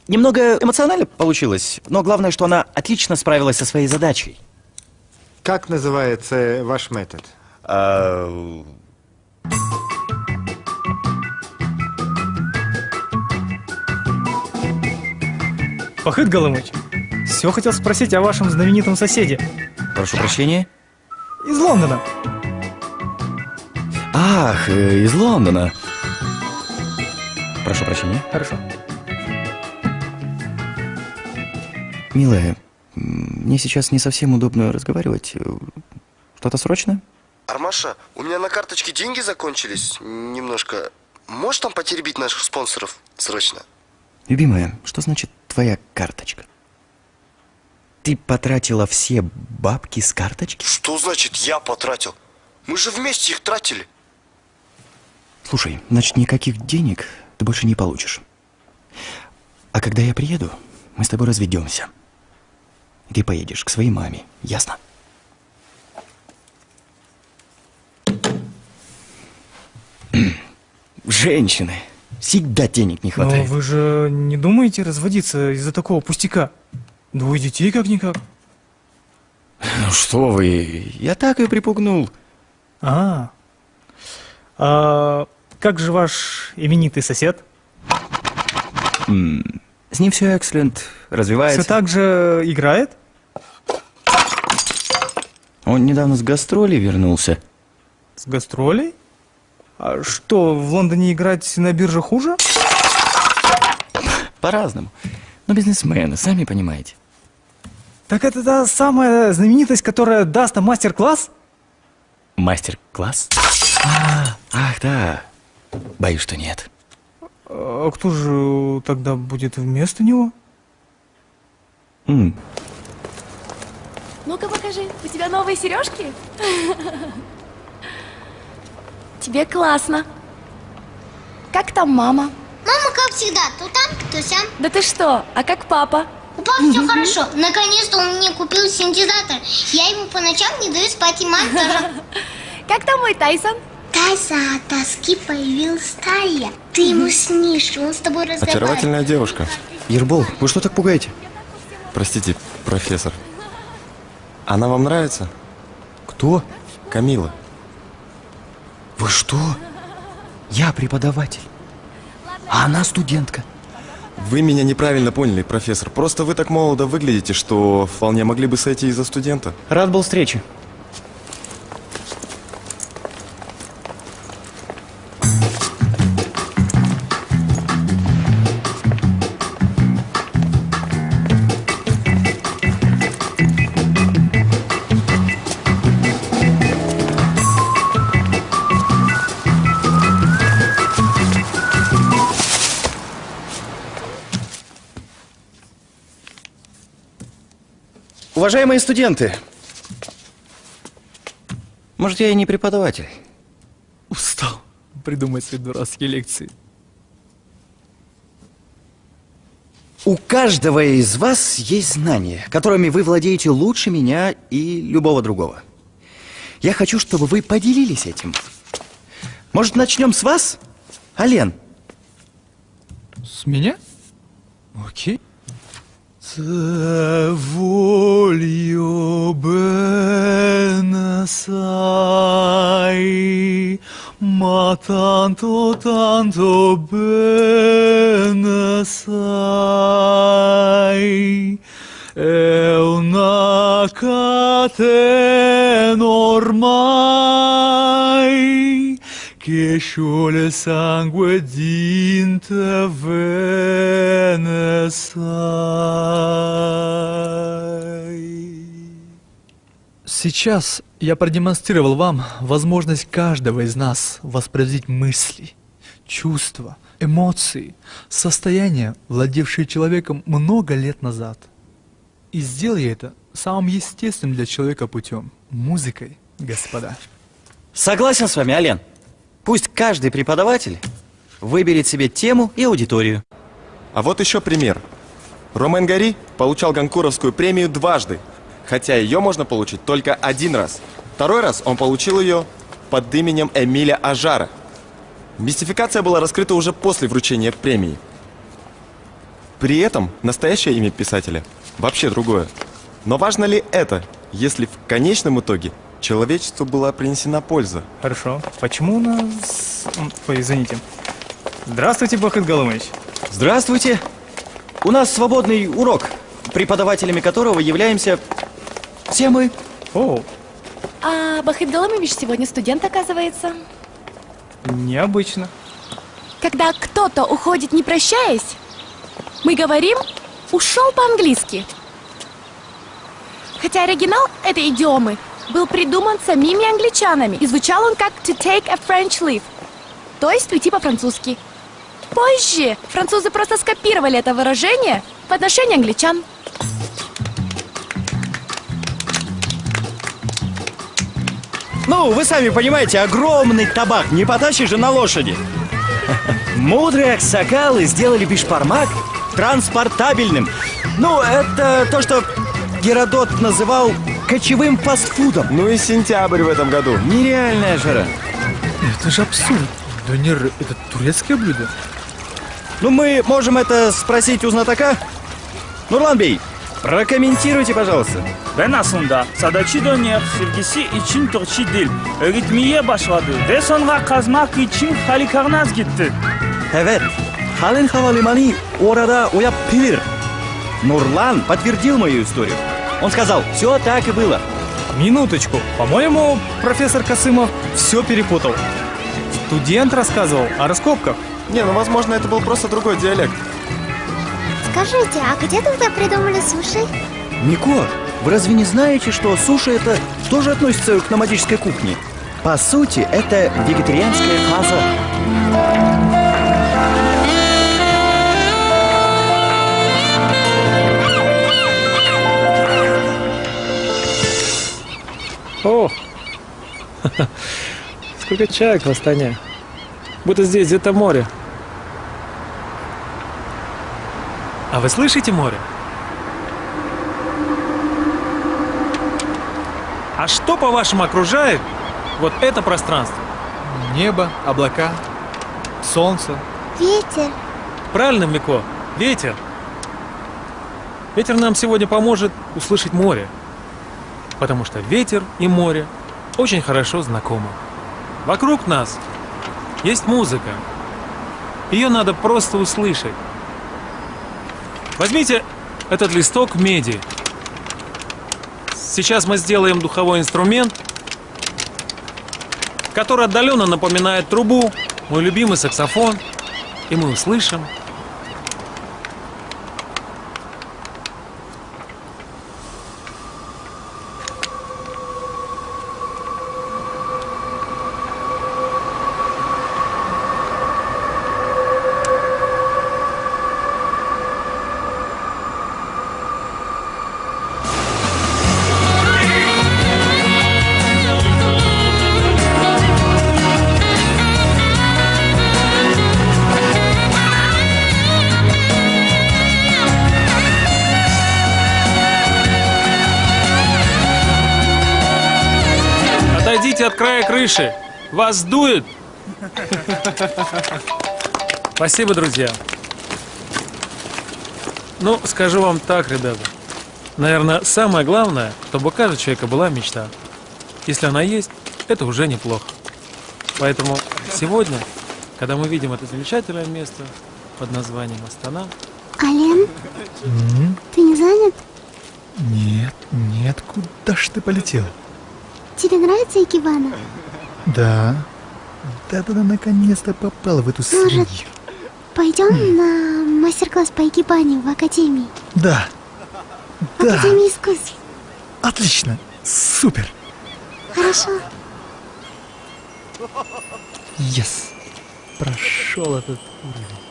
Speaker 1: Немного эмоционально получилось, но главное, что она отлично справилась со своей задачей.
Speaker 21: Как называется ваш метод?
Speaker 1: А,
Speaker 12: Пахыт Голымыч, все хотел спросить о вашем знаменитом соседе.
Speaker 1: Прошу прощения.
Speaker 12: Из Лондона.
Speaker 1: Ах, э, из Лондона. Прошу прощения.
Speaker 12: Хорошо.
Speaker 1: Милая, мне сейчас не совсем удобно разговаривать. Что-то срочно?
Speaker 2: Армаша, у меня на карточке деньги закончились немножко. Можешь там потеребить наших спонсоров срочно?
Speaker 1: Любимая, что значит твоя карточка? Ты потратила все бабки с карточки?
Speaker 2: Что значит я потратил? Мы же вместе их тратили.
Speaker 1: Слушай, значит, никаких денег ты больше не получишь. А когда я приеду, мы с тобой разведемся. И ты поедешь к своей маме, ясно? Женщины. Всегда денег не
Speaker 12: Но
Speaker 1: хватает.
Speaker 12: вы же не думаете разводиться из-за такого пустяка? Двое детей как-никак.
Speaker 1: Ну что вы, я так и припугнул.
Speaker 12: А, а как же ваш именитый сосед?
Speaker 1: М, С ним все эксцелент, развивается.
Speaker 12: Все так же играет?
Speaker 22: Он недавно с гастролей вернулся.
Speaker 12: С гастролей? А что, в Лондоне играть на бирже хуже?
Speaker 22: По-разному. Но бизнесмены, сами понимаете.
Speaker 12: Так это та самая знаменитость, которая даст нам мастер-класс?
Speaker 22: Мастер-класс? А, ах, да. Боюсь, что нет.
Speaker 12: А кто же тогда будет вместо него?
Speaker 22: М,
Speaker 4: Ну-ка покажи, у тебя новые сережки? Тебе классно. Как там мама?
Speaker 8: Мама, как всегда, то там, то сям.
Speaker 4: Да ты что, а как папа?
Speaker 8: У папы все хорошо. Наконец-то он мне купил синтезатор. Я ему по ночам не даю спать, и мать тоже.
Speaker 4: Как там мой Тайсон?
Speaker 8: Тайсон от тоски появился Тая. Ты ему снишь, он с тобой разговаривает.
Speaker 19: Очаровательная девушка.
Speaker 1: Ербол, вы что так пугаете?
Speaker 19: Простите, профессор. Она вам нравится?
Speaker 1: Кто?
Speaker 19: Камила.
Speaker 1: Вы что? Я преподаватель. А она студентка.
Speaker 19: Вы меня неправильно поняли, профессор. Просто вы так молодо выглядите, что вполне могли бы сойти из-за студента.
Speaker 1: Рад был встрече. Уважаемые студенты, может, я и не преподаватель.
Speaker 23: Устал придумать свои дурацкие лекции.
Speaker 1: У каждого из вас есть знания, которыми вы владеете лучше меня и любого другого. Я хочу, чтобы вы поделились этим. Может, начнем с вас? Ален.
Speaker 23: С меня? Окей.
Speaker 11: Te voglio bene, sai, ma tanto, tanto bene, sai, è una catena ormai che scioglie il sangue din te vene, sai.
Speaker 23: Сейчас я продемонстрировал вам возможность каждого из нас воспроизводить мысли, чувства, эмоции, состояния, владевшие человеком много лет назад. И сделал я это самым естественным для человека путем – музыкой, господа.
Speaker 1: Согласен с вами, Ален. Пусть каждый преподаватель выберет себе тему и аудиторию.
Speaker 19: А вот еще пример. Ромен Гори получал Ганкуровскую премию дважды, хотя ее можно получить только один раз. Второй раз он получил ее под именем Эмиля Ажара. Мистификация была раскрыта уже после вручения премии. При этом настоящее имя писателя вообще другое. Но важно ли это, если в конечном итоге человечеству была принесена польза?
Speaker 12: Хорошо. Почему у нас... Ой, извините. Здравствуйте, Бахыт Галымович.
Speaker 1: Здравствуйте. У нас свободный урок, преподавателями которого являемся все мы.
Speaker 12: О,
Speaker 4: А Бахыт сегодня студент, оказывается.
Speaker 12: необычно.
Speaker 4: Когда кто-то уходит не прощаясь, мы говорим «ушел по-английски». Хотя оригинал этой идиомы был придуман самими англичанами, и звучал он как «to take a French leave», то есть уйти по-французски. Позже французы просто скопировали это выражение в отношении англичан.
Speaker 1: Ну, вы сами понимаете, огромный табак не потащишь же на лошади. Мудрые аксакалы сделали бишпармак транспортабельным. Ну, это то, что Геродот называл кочевым фастфудом.
Speaker 19: Ну и сентябрь в этом году.
Speaker 1: Нереальная жара.
Speaker 23: Это же абсурд. Донер – это турецкое блюдо.
Speaker 1: Ну, мы можем это спросить у знатока. Нурлан Бey, прокомментируйте, пожалуйста.
Speaker 14: Ben aslında Sadachi Döner sevgisi için Türkçe dil öğretmeye başladı ve sonra kazmak için Halikarnaz gitti.
Speaker 1: Evet, Хален Хавалимани orada Уяппир. Нурлан подтвердил мою историю. Он сказал, все так и было.
Speaker 12: Минуточку. По-моему, профессор Косымов все перепутал. Студент рассказывал о раскопках.
Speaker 19: Не, ну возможно это был просто другой диалект.
Speaker 13: Скажите, а где тогда придумали суши?
Speaker 1: Мико, вы разве не знаете, что суши это тоже относится к номадической кухне? По сути, это вегетарианская фаза.
Speaker 9: О! Сколько чаек в Астане. Будто здесь где-то море.
Speaker 12: А вы слышите море? А что, по-вашему, окружает вот это пространство?
Speaker 11: Небо, облака, солнце.
Speaker 13: Ветер.
Speaker 9: Правильно, Мико? Ветер. Ветер нам сегодня поможет услышать море. Потому что ветер и море очень хорошо знакомы. Вокруг нас есть музыка. Ее надо просто услышать. Возьмите этот листок меди. Сейчас мы сделаем духовой инструмент, который отдаленно напоминает трубу, мой любимый саксофон, и мы услышим Вас дует. Спасибо, друзья. Ну, скажу вам так, ребята. Наверное, самое главное, чтобы у каждого человека была мечта. Если она есть, это уже неплохо. Поэтому сегодня, когда мы видим это замечательное место под названием Астана,
Speaker 13: Ален, ты не занят?
Speaker 11: Нет, нет, куда ж ты полетел?
Speaker 13: Тебе нравится Икебана?
Speaker 11: Да. Да-да-да, наконец-то попал в эту свинью.
Speaker 13: пойдем на мастер-класс по Икебане в Академии?
Speaker 11: Да. Да.
Speaker 13: Академии искусств.
Speaker 11: Отлично. Супер.
Speaker 13: Хорошо.
Speaker 11: Yes. Прошел этот уровень.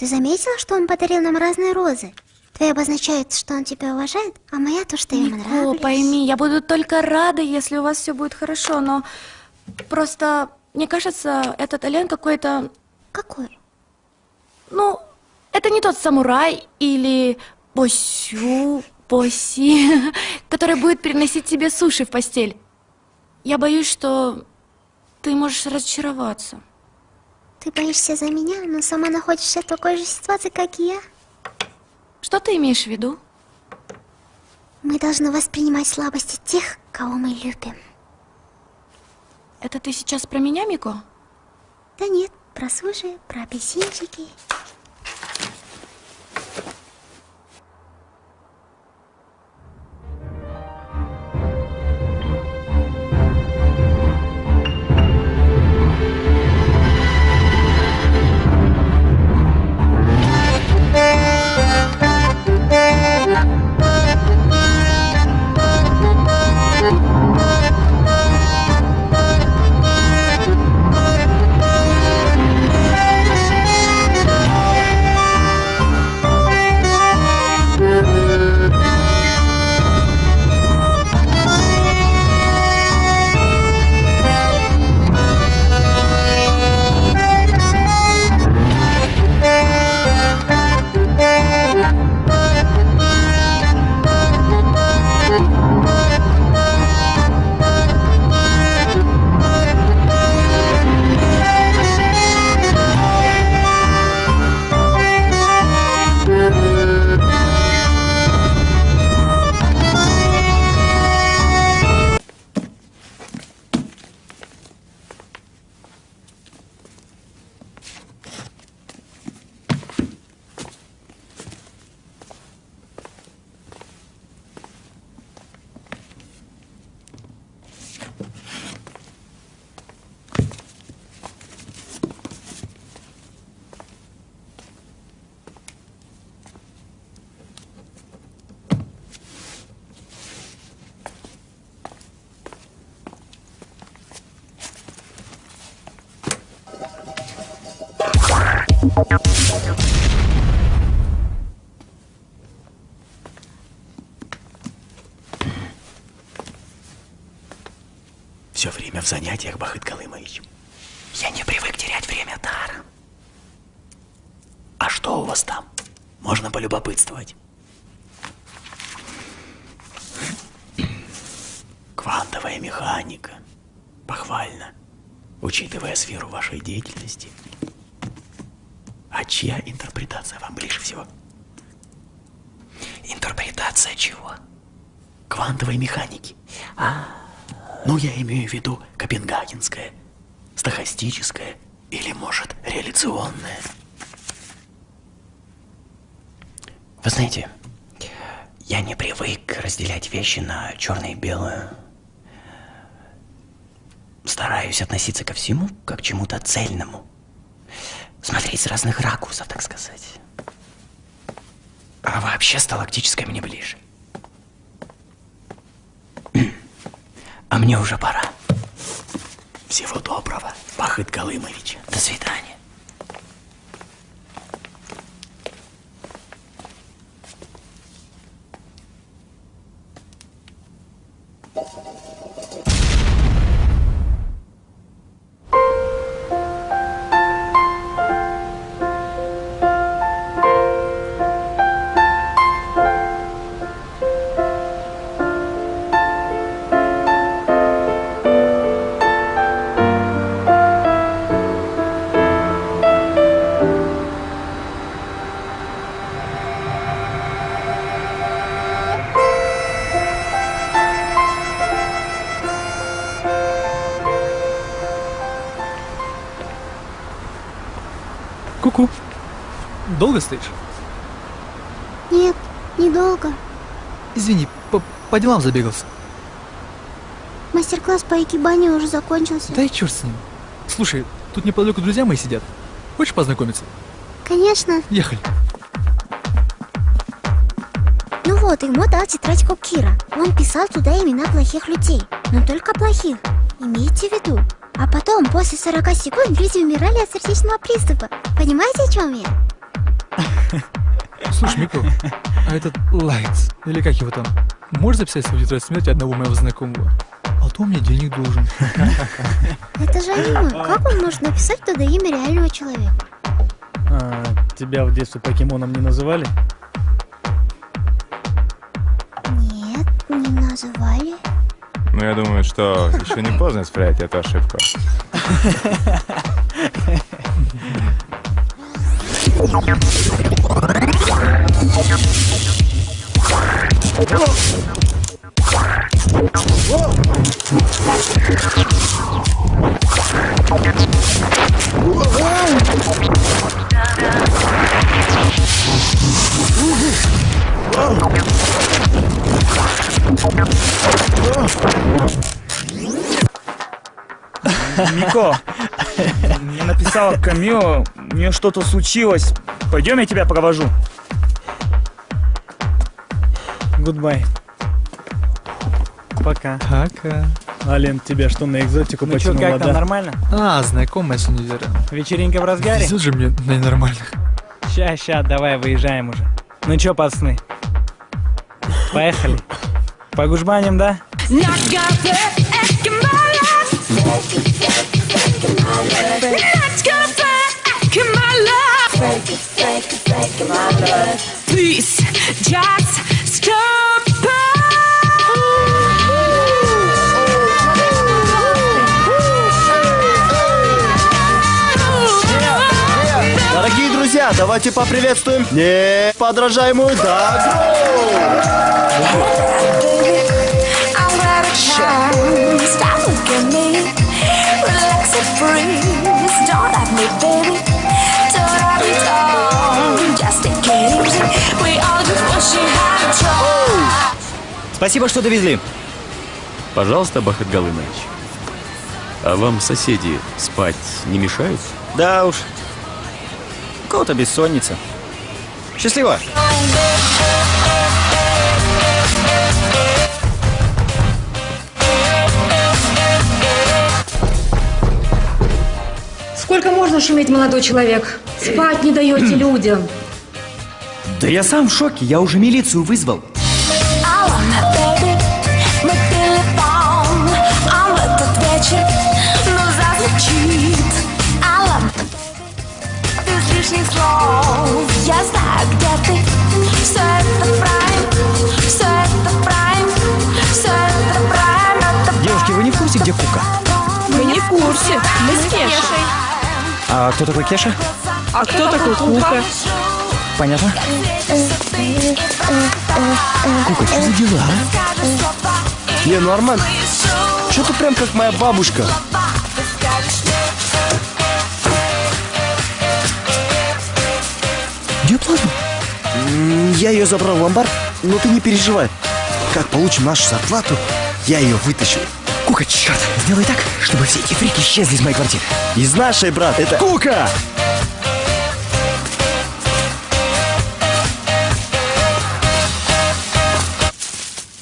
Speaker 13: Ты заметила, что он подарил нам разные розы? Твоя обозначает, что он тебя уважает, а моя то, что ему
Speaker 4: Нико,
Speaker 13: нравлюсь.
Speaker 4: пойми, я буду только рада, если у вас все будет хорошо, но просто, мне кажется, этот Ален какой-то...
Speaker 13: Какой?
Speaker 4: Ну, это не тот самурай или босю, боси, который будет приносить тебе суши в постель. Я боюсь, что ты можешь разочароваться.
Speaker 13: Ты боишься за меня, но сама находишься в такой же ситуации, как и я.
Speaker 4: Что ты имеешь в виду?
Speaker 13: Мы должны воспринимать слабости тех, кого мы любим.
Speaker 4: Это ты сейчас про меня, Мико?
Speaker 13: Да нет, про суши, про апельсинчики.
Speaker 24: Все время в занятиях, Бахыт Калымович. Я не привык терять время даром. А что у вас там? Можно полюбопытствовать. Квантовая механика. Похвально. Учитывая сферу вашей деятельности. Чья интерпретация вам ближе всего? Интерпретация чего? Квантовой механики. А, ну я имею в виду копенгагенская, стохастическая или, может, реляционная. Вы знаете, я не привык разделять вещи на черное и белое. Стараюсь относиться ко всему как к чему-то цельному. Смотреть с разных ракурсов, так сказать. А вообще сталактическое мне ближе. А мне уже пора. Всего доброго, Бахыт Галымович. До свидания.
Speaker 11: Долго стоишь?
Speaker 13: Нет, недолго.
Speaker 11: Извини, по, по делам забегался.
Speaker 13: Мастер-класс по экибане уже закончился.
Speaker 11: Да и черт с ним. Слушай, тут неподалеку друзья мои сидят. Хочешь познакомиться?
Speaker 13: Конечно.
Speaker 11: Ехали.
Speaker 13: Ну вот, ему дал тетрадьку Кира. Он писал туда имена плохих людей. Но только плохих. Имейте в виду. А потом, после 40 секунд, люди умирали от сердечного приступа. Понимаете, о чем я?
Speaker 11: Слушай, Мико, а этот Лайтс, или как его там, можешь записать свою тетрадь смерти одного моего знакомого? А то он мне денег должен.
Speaker 13: Это же аниме. Как он может написать туда имя реального человека?
Speaker 25: А, тебя в детстве покемоном не называли?
Speaker 13: Нет, не называли.
Speaker 26: Ну, я думаю, что еще не поздно исправить эту ошибку.
Speaker 14: Мико, мне написала Камио, у нее что-то случилось. Пойдем, я тебя провожу.
Speaker 25: Goodbye. Пока.
Speaker 11: Пока.
Speaker 25: Ален, тебя что, на экзотику
Speaker 20: Ну чё,
Speaker 25: потянуло,
Speaker 20: как там,
Speaker 25: да?
Speaker 20: нормально?
Speaker 11: А, знакомая с универа.
Speaker 20: Вечеринка в разгаре?
Speaker 11: Везет же мне на ненормальных.
Speaker 20: Ща, ща, давай, выезжаем уже. Ну чё, пацаны? Поехали. По гужбаням, да?
Speaker 3: Please, just.
Speaker 2: Дорогие друзья, давайте поприветствуем неподражаемую Дагру!
Speaker 3: I'm out of time. Stop, look at me. Relax and freeze. Don't have me, baby.
Speaker 24: Спасибо, что довезли.
Speaker 15: Пожалуйста, Бахыт Галымович. А вам соседи спать не мешают?
Speaker 24: Да уж. У кого-то бессонница. Счастливо.
Speaker 27: Сколько можно
Speaker 5: можно шуметь, молодой человек? Спать не даете людям.
Speaker 1: Да я сам в шоке, я уже милицию вызвал. Девушки, вы не в курсе, где Кука?
Speaker 4: Мы не в курсе. Мы с Кешей.
Speaker 1: А кто такой Кеша?
Speaker 4: А кто такой Кука?
Speaker 1: Понятно? Кука, что за дела, а?
Speaker 2: Не, нормально. Что ты прям как моя бабушка? Я ее забрал в ломбард, но ты не переживай. Как получим нашу зарплату, я ее вытащу.
Speaker 1: Кука, черт, сделай так, чтобы все эти фрики исчезли из моей квартиры.
Speaker 2: Из нашей, брат, это...
Speaker 1: Кука!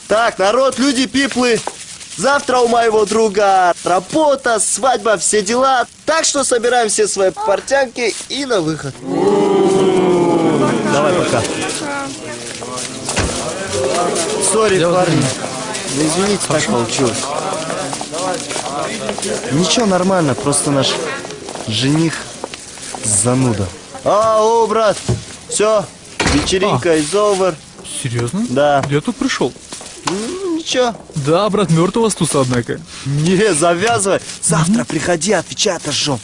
Speaker 2: Так, народ, люди, пиплы, завтра у моего друга работа, свадьба, все дела. Так что собираем все свои портянки и на выход. Давай, пока. Сори, парни. Ну, извините, так получилось. Ничего, нормально, просто наш жених зануда. А, о, брат, все, вечеринка is over.
Speaker 11: Серьезно?
Speaker 2: Да.
Speaker 11: Я тут пришел.
Speaker 2: Ну, ничего.
Speaker 11: Да, брат, мертв у вас тут, однако.
Speaker 2: Не, завязывай. Завтра приходи, отвечай, отожжем.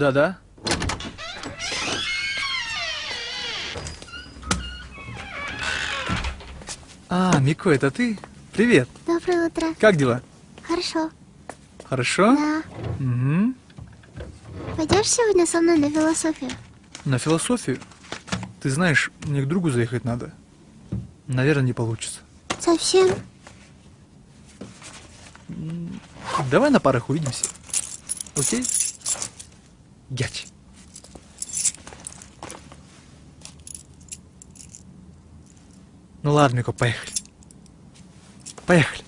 Speaker 11: Да-да. А, Мико, это ты? Привет.
Speaker 13: Доброе утро.
Speaker 11: Как дела?
Speaker 13: Хорошо.
Speaker 11: Хорошо?
Speaker 13: Да.
Speaker 11: Угу.
Speaker 13: Пойдешь сегодня со мной на философию?
Speaker 11: На философию? Ты знаешь, мне к другу заехать надо. Наверное, не получится.
Speaker 13: Совсем?
Speaker 11: Давай на парах увидимся. Окей? Гять. Ну ладно, Мико, поехали. Поехали.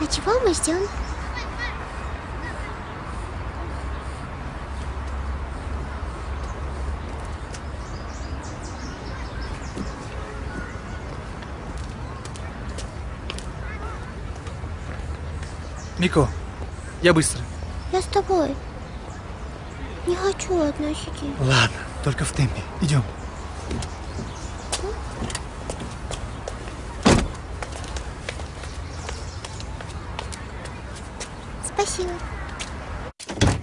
Speaker 13: А чего мы ждем?
Speaker 11: Мико, я быстро.
Speaker 13: Я с тобой. Не хочу одной сидеть.
Speaker 11: Ладно, только в темпе. Идем.
Speaker 13: Спасибо.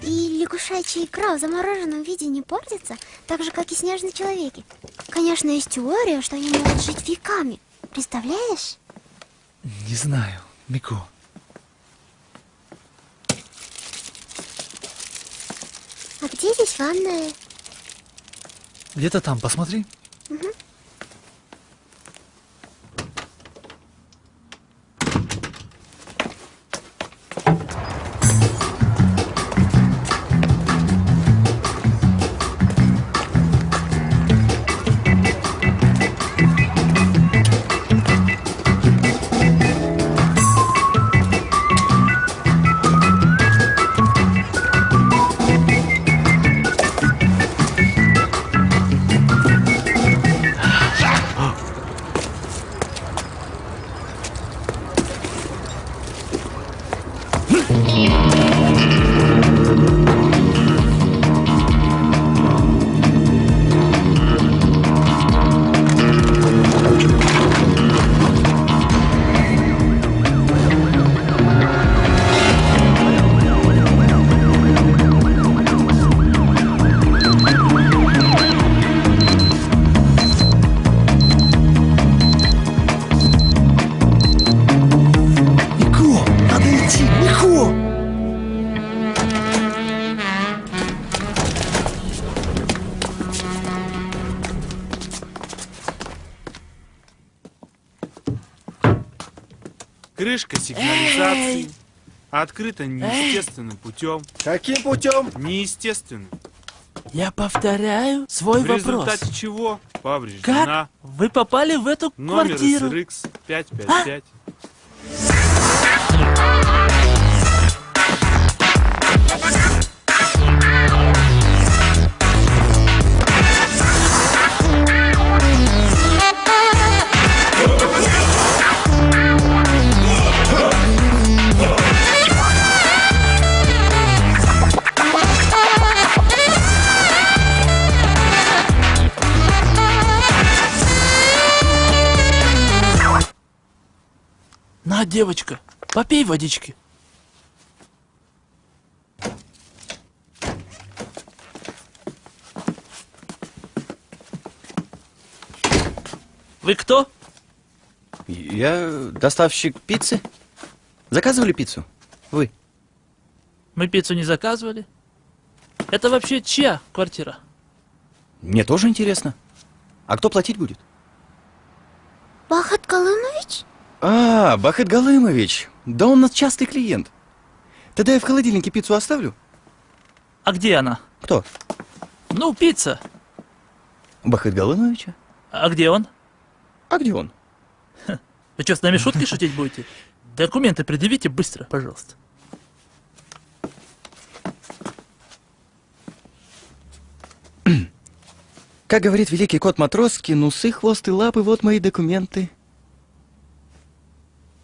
Speaker 13: И лягушачья икра в замороженном виде не портится, так же, как и снежные человеки. Конечно, есть теория, что они могут жить веками. Представляешь?
Speaker 11: Не знаю, Мико.
Speaker 13: А где здесь ванная?
Speaker 11: Где-то там, посмотри.
Speaker 13: Мгм.
Speaker 28: Открыта неестественным путем.
Speaker 2: Каким путем?
Speaker 28: Неестественным.
Speaker 29: Я повторяю свой
Speaker 28: в
Speaker 29: вопрос.
Speaker 28: результате чего повреждена
Speaker 29: Как вы попали в эту
Speaker 28: номер
Speaker 29: квартиру?
Speaker 28: SRX 555.
Speaker 29: На, девочка, попей водички. Вы кто?
Speaker 1: Я доставщик пиццы. Заказывали пиццу? Вы?
Speaker 29: Мы пиццу не заказывали. Это вообще чья квартира?
Speaker 1: Мне тоже интересно. А кто платить будет?
Speaker 13: Бахат Галымович?
Speaker 1: А, Бахет Галымович. Да он у нас частый клиент. Тогда я в холодильнике пиццу оставлю.
Speaker 29: А где она?
Speaker 1: Кто?
Speaker 29: Ну, пицца.
Speaker 1: Бахет Галымовича?
Speaker 29: А где он?
Speaker 1: А где он?
Speaker 29: Вы что, с нами шутки шутить будете? Документы предъявите быстро, пожалуйста.
Speaker 1: Как говорит великий кот Матроски, носы, хвост и лапы, вот мои документы.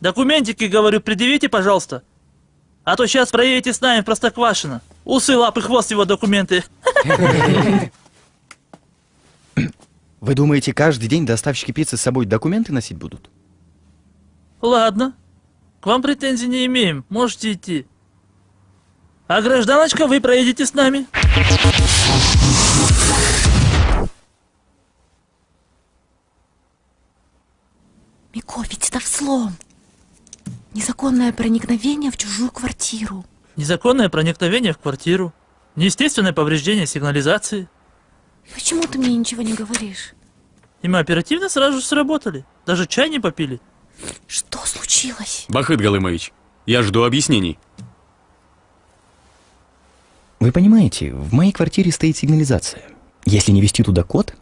Speaker 29: Документики, говорю, предъявите, пожалуйста. А то сейчас проедете с нами в Простоквашино. Усы, лапы, хвост его документы.
Speaker 1: Вы думаете, каждый день доставщики пиццы с собой документы носить будут?
Speaker 29: Ладно. К вам претензий не имеем. Можете идти. А гражданочка, вы проедете с нами.
Speaker 4: Мико, ведь это взлом. Незаконное проникновение в чужую квартиру.
Speaker 29: Незаконное проникновение в квартиру. Неестественное повреждение сигнализации.
Speaker 4: Почему ты мне ничего не говоришь?
Speaker 29: И мы оперативно сразу же сработали. Даже чай не попили.
Speaker 4: Что случилось?
Speaker 15: Бахыт Галымович, я жду объяснений.
Speaker 1: Вы понимаете, в моей квартире стоит сигнализация. Если не вести туда код,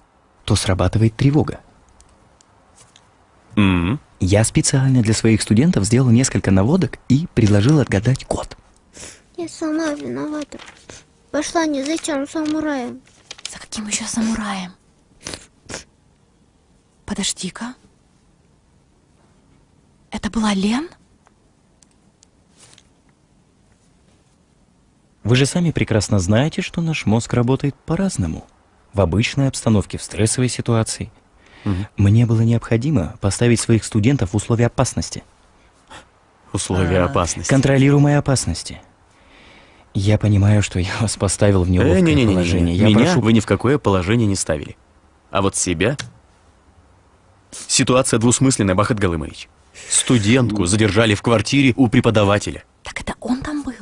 Speaker 1: то срабатывает тревога.
Speaker 15: М,
Speaker 1: Я специально для своих студентов сделал несколько наводок и предложил отгадать код.
Speaker 13: Я сама виновата. Пошла не за тем самураем.
Speaker 4: За каким еще самураем? Подожди-ка. Это была Лен?
Speaker 1: Вы же сами прекрасно знаете, что наш мозг работает по-разному. В обычной обстановке, в стрессовой ситуации. Мне было необходимо поставить своих студентов в условия опасности.
Speaker 15: Условия опасности.
Speaker 1: Контролируемой опасности. Я понимаю, что я вас поставил в неловкое
Speaker 15: Э, не-не-не,
Speaker 1: положение. Я
Speaker 15: меня
Speaker 1: прошу...
Speaker 15: вы ни в какое положение не ставили. А вот себя... Ситуация двусмысленная, Бахат Галымович. Студентку задержали в квартире у преподавателя.
Speaker 4: Так это он там был.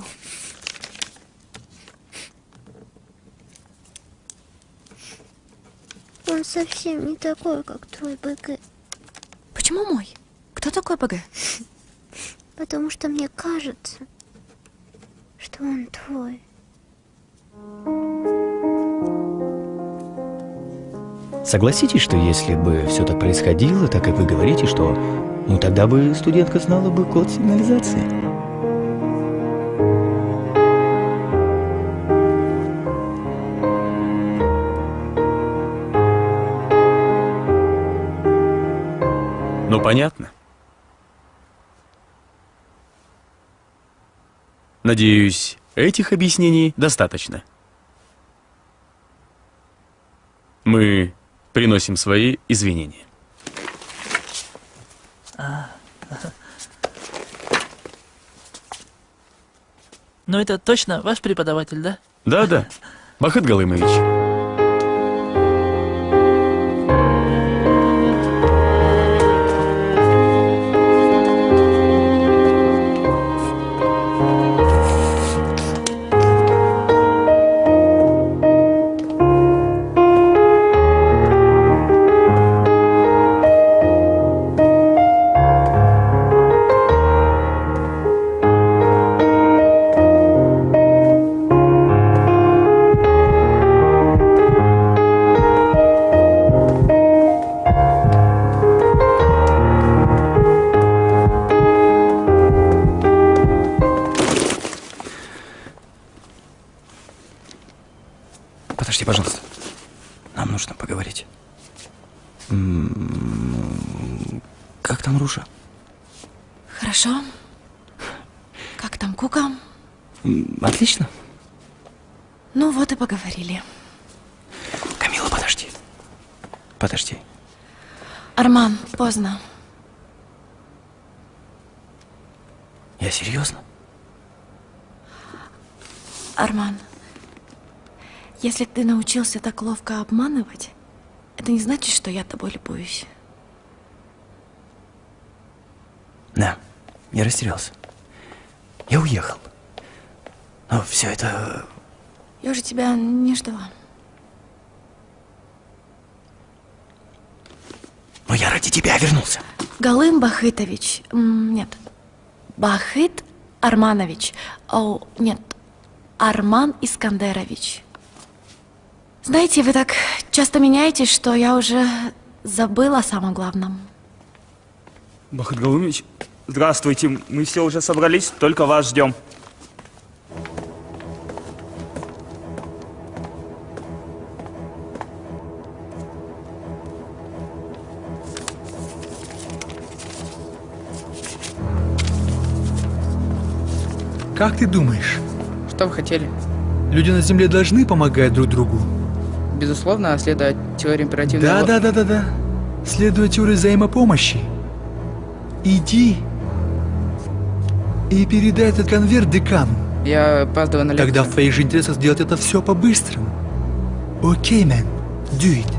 Speaker 13: Он совсем не такой, как твой БГ.
Speaker 4: Почему мой? Кто такой БГ?
Speaker 13: Потому что мне кажется, что он твой.
Speaker 1: Согласитесь, что если бы все так происходило, так как вы говорите, что... Ну тогда бы студентка знала бы код сигнализации.
Speaker 15: Ну, понятно. Надеюсь, этих объяснений достаточно. Мы приносим свои извинения.
Speaker 29: Ну это точно ваш преподаватель, да?
Speaker 15: Да-да, Бахыт Галымович.
Speaker 4: Если ты научился так ловко обманывать, это не значит, что я тобой любуюсь.
Speaker 1: Да, я растерялся. Я уехал. Но все это...
Speaker 4: Я уже тебя не ждала.
Speaker 1: Но я ради тебя вернулся.
Speaker 4: Галым Бахытович. Нет. Бахыт Арманович. О, нет. Арман Искандерович. Знаете, вы так часто меняетесь, что я уже забыла о самом главном.
Speaker 14: Бахат Галумович, здравствуйте. Мы все уже собрались, только вас ждем.
Speaker 11: Как ты думаешь,
Speaker 30: Что вы хотели?
Speaker 11: люди на Земле должны помогать друг другу?
Speaker 30: Безусловно, следуя теории императивного...
Speaker 11: Да, да, да, да, да. Следуя теории взаимопомощи. Иди и передай этот конверт декану.
Speaker 30: Я опаздываю на лекцию.
Speaker 11: Тогда в твоих же интересах сделать это все по-быстрому. Окей, man. Do it.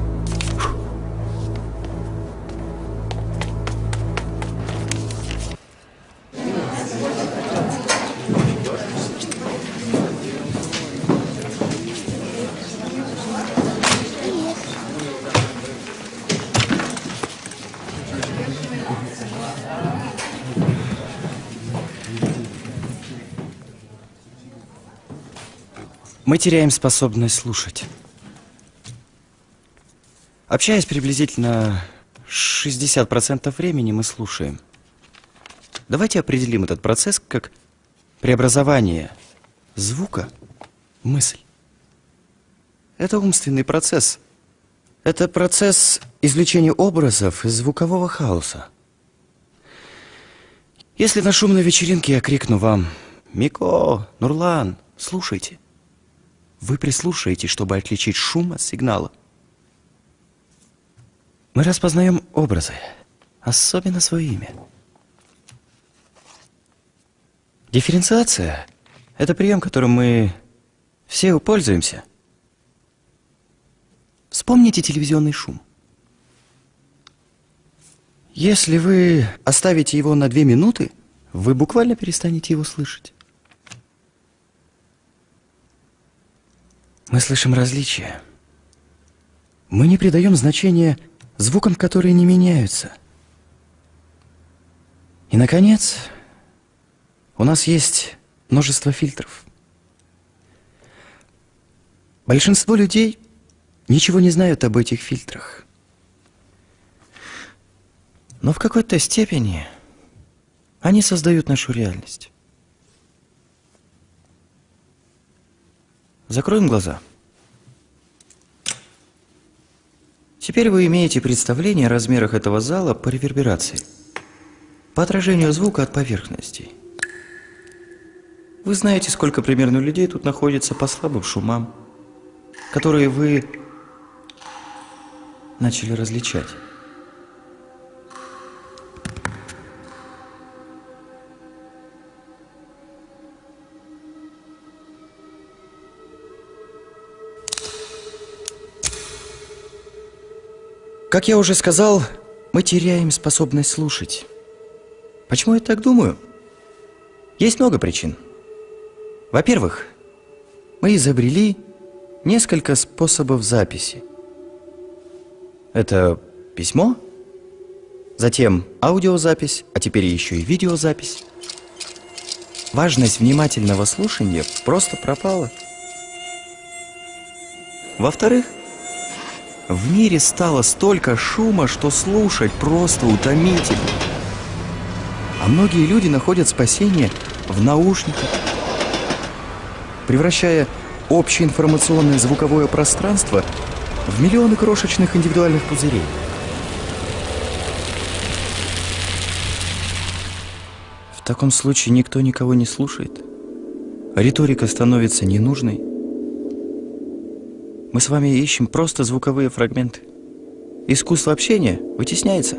Speaker 1: Мы теряем способность слушать. Общаясь приблизительно 60% времени, мы слушаем. Давайте определим этот процесс как преобразование звука в мысль. Это умственный процесс. Это процесс извлечения образов из звукового хаоса. Если на шумной вечеринке я крикну вам «Мико, Нурлан, слушайте», вы прислушаетесь, чтобы отличить шум от сигнала. Мы распознаем образы, особенно свое имя. Дифференциация – это прием, которым мы все пользуемся. Вспомните телевизионный шум. Если вы оставите его на две минуты, вы буквально перестанете его слышать. Мы слышим различия. Мы не придаем значения звукам, которые не меняются. И, наконец, у нас есть множество фильтров. Большинство людей ничего не знают об этих фильтрах. Но в какой-то степени они создают нашу реальность. Закроем глаза. Теперь вы имеете представление о размерах этого зала по реверберации, по отражению звука от поверхностей. Вы знаете, сколько примерно людей тут находится по слабым шумам, которые вы начали различать. Как я уже сказал, мы теряем способность слушать. Почему я так думаю? Есть много причин. Во-первых, мы изобрели несколько способов записи. Это письмо, затем аудиозапись, а теперь еще и видеозапись. Важность внимательного слушания просто пропала. Во-вторых, в мире стало столько шума, что слушать просто утомительно. А многие люди находят спасение в наушниках, превращая общее информационное звуковое пространство в миллионы крошечных индивидуальных пузырей. В таком случае никто никого не слушает. Риторика становится ненужной. Мы с вами ищем просто звуковые фрагменты. Искусство общения вытесняется.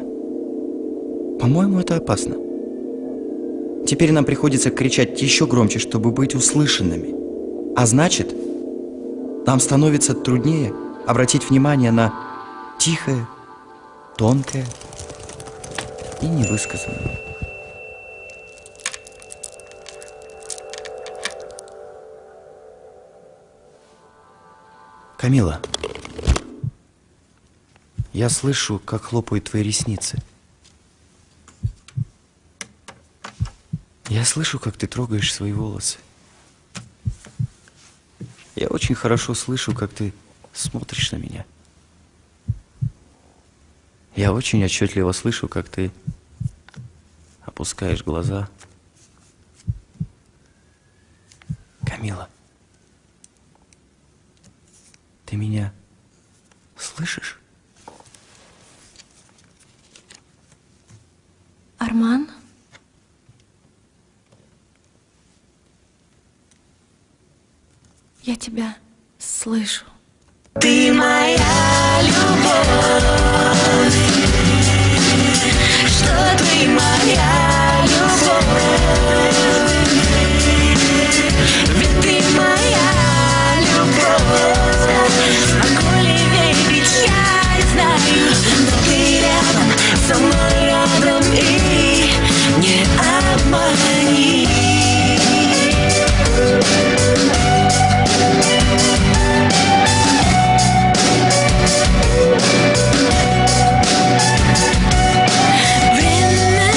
Speaker 1: По-моему, это опасно. Теперь нам приходится кричать еще громче, чтобы быть услышанными. А значит, нам становится труднее обратить внимание на тихое, тонкое и невысказанное. Камила, я слышу, как хлопают твои ресницы. Я слышу, как ты трогаешь свои волосы. Я очень хорошо слышу, как ты смотришь на меня. Я очень отчетливо слышу, как ты опускаешь глаза. Камила, ты меня слышишь?
Speaker 4: Арман? Я тебя слышу.
Speaker 31: Ты моя любовь, что ты моя любовь, знаю, но ты рядом, со мной рядом и не обмани. Время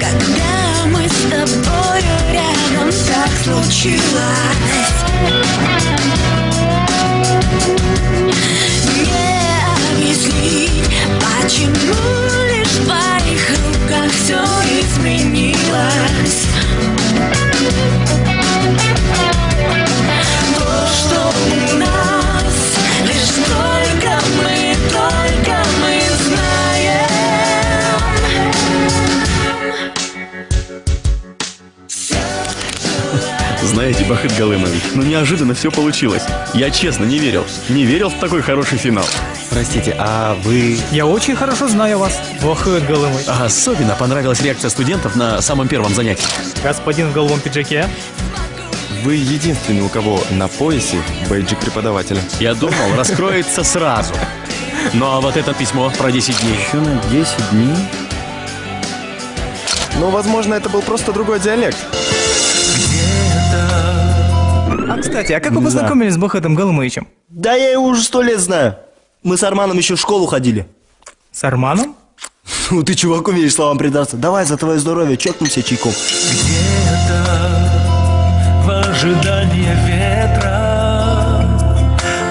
Speaker 31: когда мы с тобою рядом так случилось. Почему лишь в твоих руках все изменилось.
Speaker 15: Бахыт Галымович, ну неожиданно все получилось. Я честно не верил. Не верил в такой хороший финал.
Speaker 1: Простите, а вы...
Speaker 12: Я очень хорошо знаю вас, Вахыт Голымый.
Speaker 15: А особенно понравилась реакция студентов на самом первом занятии.
Speaker 12: Господин в голубом пиджаке.
Speaker 19: Вы единственный, у кого на поясе бейджик преподавателя.
Speaker 15: Я думал, раскроется сразу. Ну а вот это письмо про 10 дней.
Speaker 1: Еще на 10 дней?
Speaker 19: Ну, возможно, это был просто другой диалект.
Speaker 12: А, кстати, а как вы познакомились с Бахатом Голымовичем?
Speaker 2: Да я его уже сто лет знаю. Мы с Арманом еще в школу ходили.
Speaker 12: С Арманом?
Speaker 2: Ну ты, чувак, умеешь словам предаться. Давай за твое здоровье, чокнемся чайком.
Speaker 31: В ожидании ветра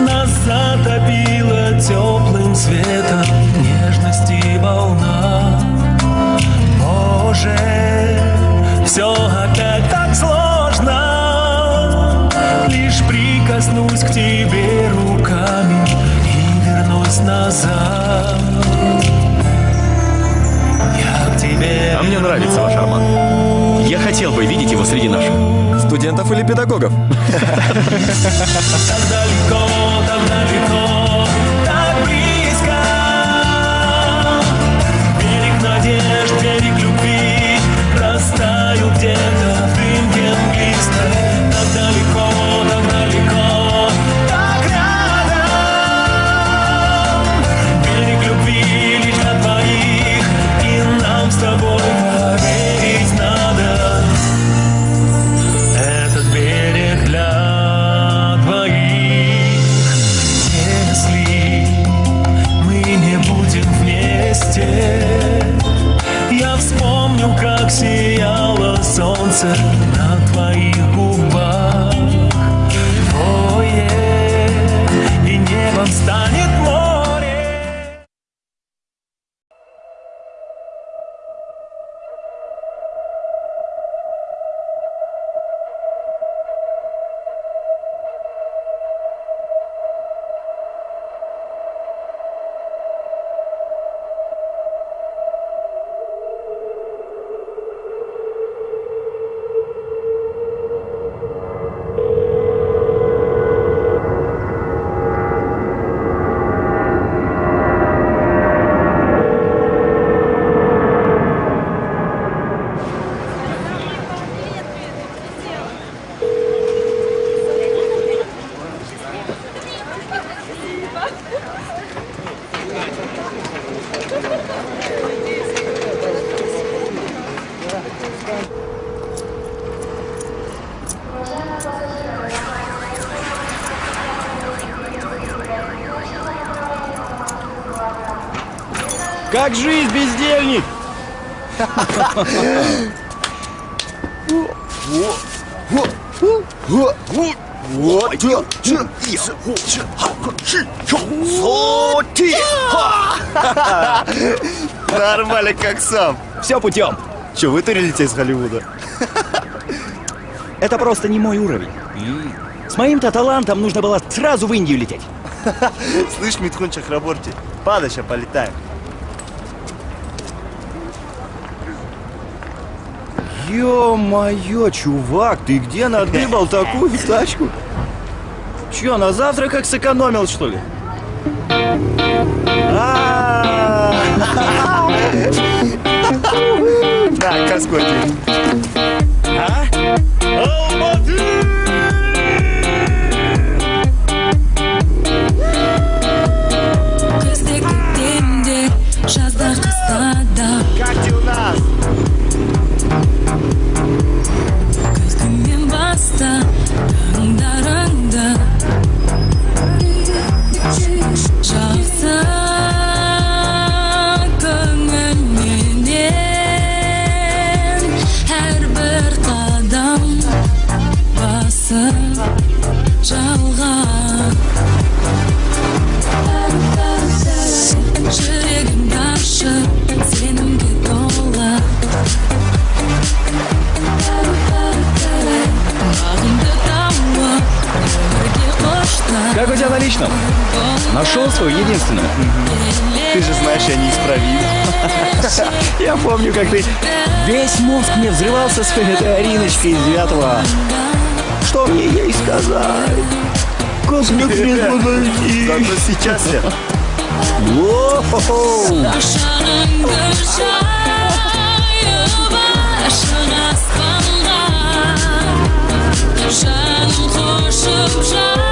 Speaker 31: Нас затопило теплым светом Нежности волна Боже, все опять тебе руками И вернусь назад Я к тебе
Speaker 15: А мне нравится ваш Арман. Я хотел бы видеть его среди наших.
Speaker 19: Студентов или педагогов?
Speaker 31: Так далеко, так далеко, солнце
Speaker 2: Нормально, как сам.
Speaker 1: Все путем.
Speaker 2: Че, вытурились из Голливуда?
Speaker 1: Это просто не мой уровень. С моим-то талантом нужно было сразу в Индию лететь.
Speaker 2: Слышь, Митхун Чахраборти, падай, ща полетаем. Ё-моё, чувак, ты где надыбал такую тачку? Чё, на завтрак как сэкономил, что ли? А. На, каскоти.
Speaker 3: Күздік
Speaker 2: Как
Speaker 1: у тебя на личном? Нашел свою единственную?
Speaker 2: Ты же знаешь, я неисправим.
Speaker 1: Я помню, как ты весь мозг мне взрывался с этой Ариночкой из девятого. Что мне ей сказать? Как мне к ней подойти?
Speaker 2: Зато сейчас я...
Speaker 1: Воу!
Speaker 3: Жаным қошып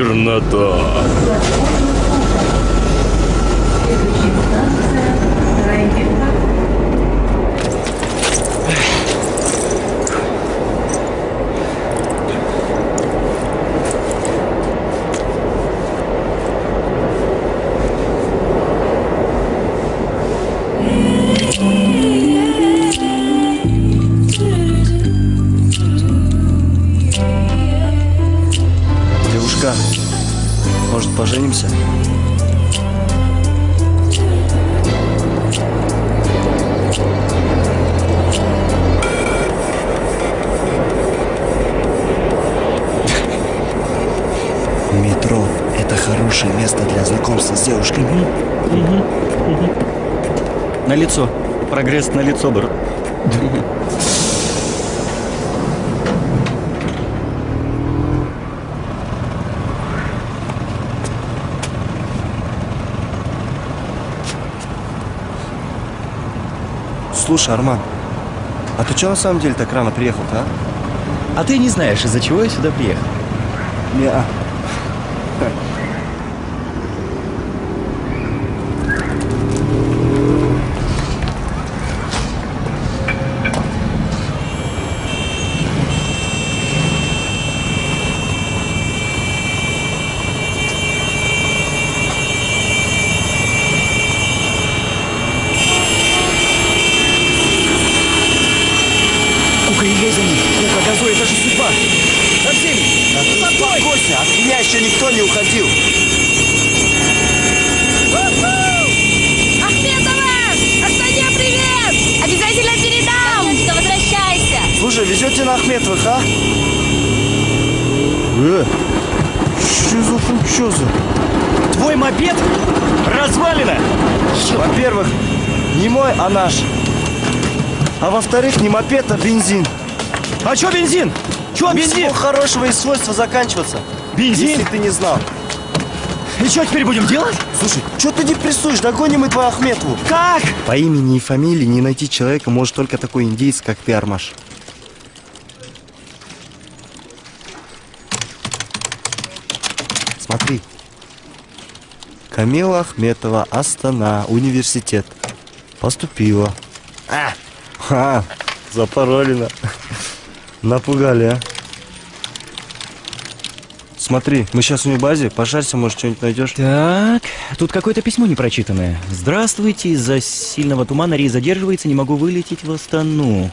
Speaker 1: Чернота. На лицо. Прогресс на лицо, брат.
Speaker 2: Слушай, Арман, а ты что на самом деле так рано приехал-то, а?
Speaker 1: А ты не знаешь, из-за чего я сюда приехал?
Speaker 2: Не-а.
Speaker 1: Кука, езжай за ним. Кука, газуй, это же судьба. За всеми.
Speaker 2: Да ты успокойся, от меня еще никто не уходил.
Speaker 4: Ахметова! Астане, привет! Обязательно передам! Сонечка, возвращайся!
Speaker 2: Слушай, везете на Ахметовых, а? Э, что за хуй, что за?
Speaker 1: Твой мопед развалина.
Speaker 2: Во-первых, не мой, а наш. А во-вторых, не мопед, а бензин.
Speaker 1: А чё бензин? Чё бензин?
Speaker 2: Ничего хорошего и свойства заканчиваться.
Speaker 1: Бензин?
Speaker 2: Если ты не знал.
Speaker 1: И что теперь будем делать?
Speaker 2: Слушай, что ты депрессуешь? Догоним мы твою Ахметову.
Speaker 1: Как?
Speaker 2: По имени и фамилии не найти человека может только такой индейец, как ты, Армаш. Смотри. Камила Ахметова, Астана, университет. Поступила. А, а запаролено. Напугали, а. Смотри, мы сейчас в базе, пошарься, может, что-нибудь найдешь.
Speaker 1: Так, тут какое-то письмо непрочитанное. Здравствуйте, из-за сильного тумана рейс задерживается, не могу вылететь в Астану.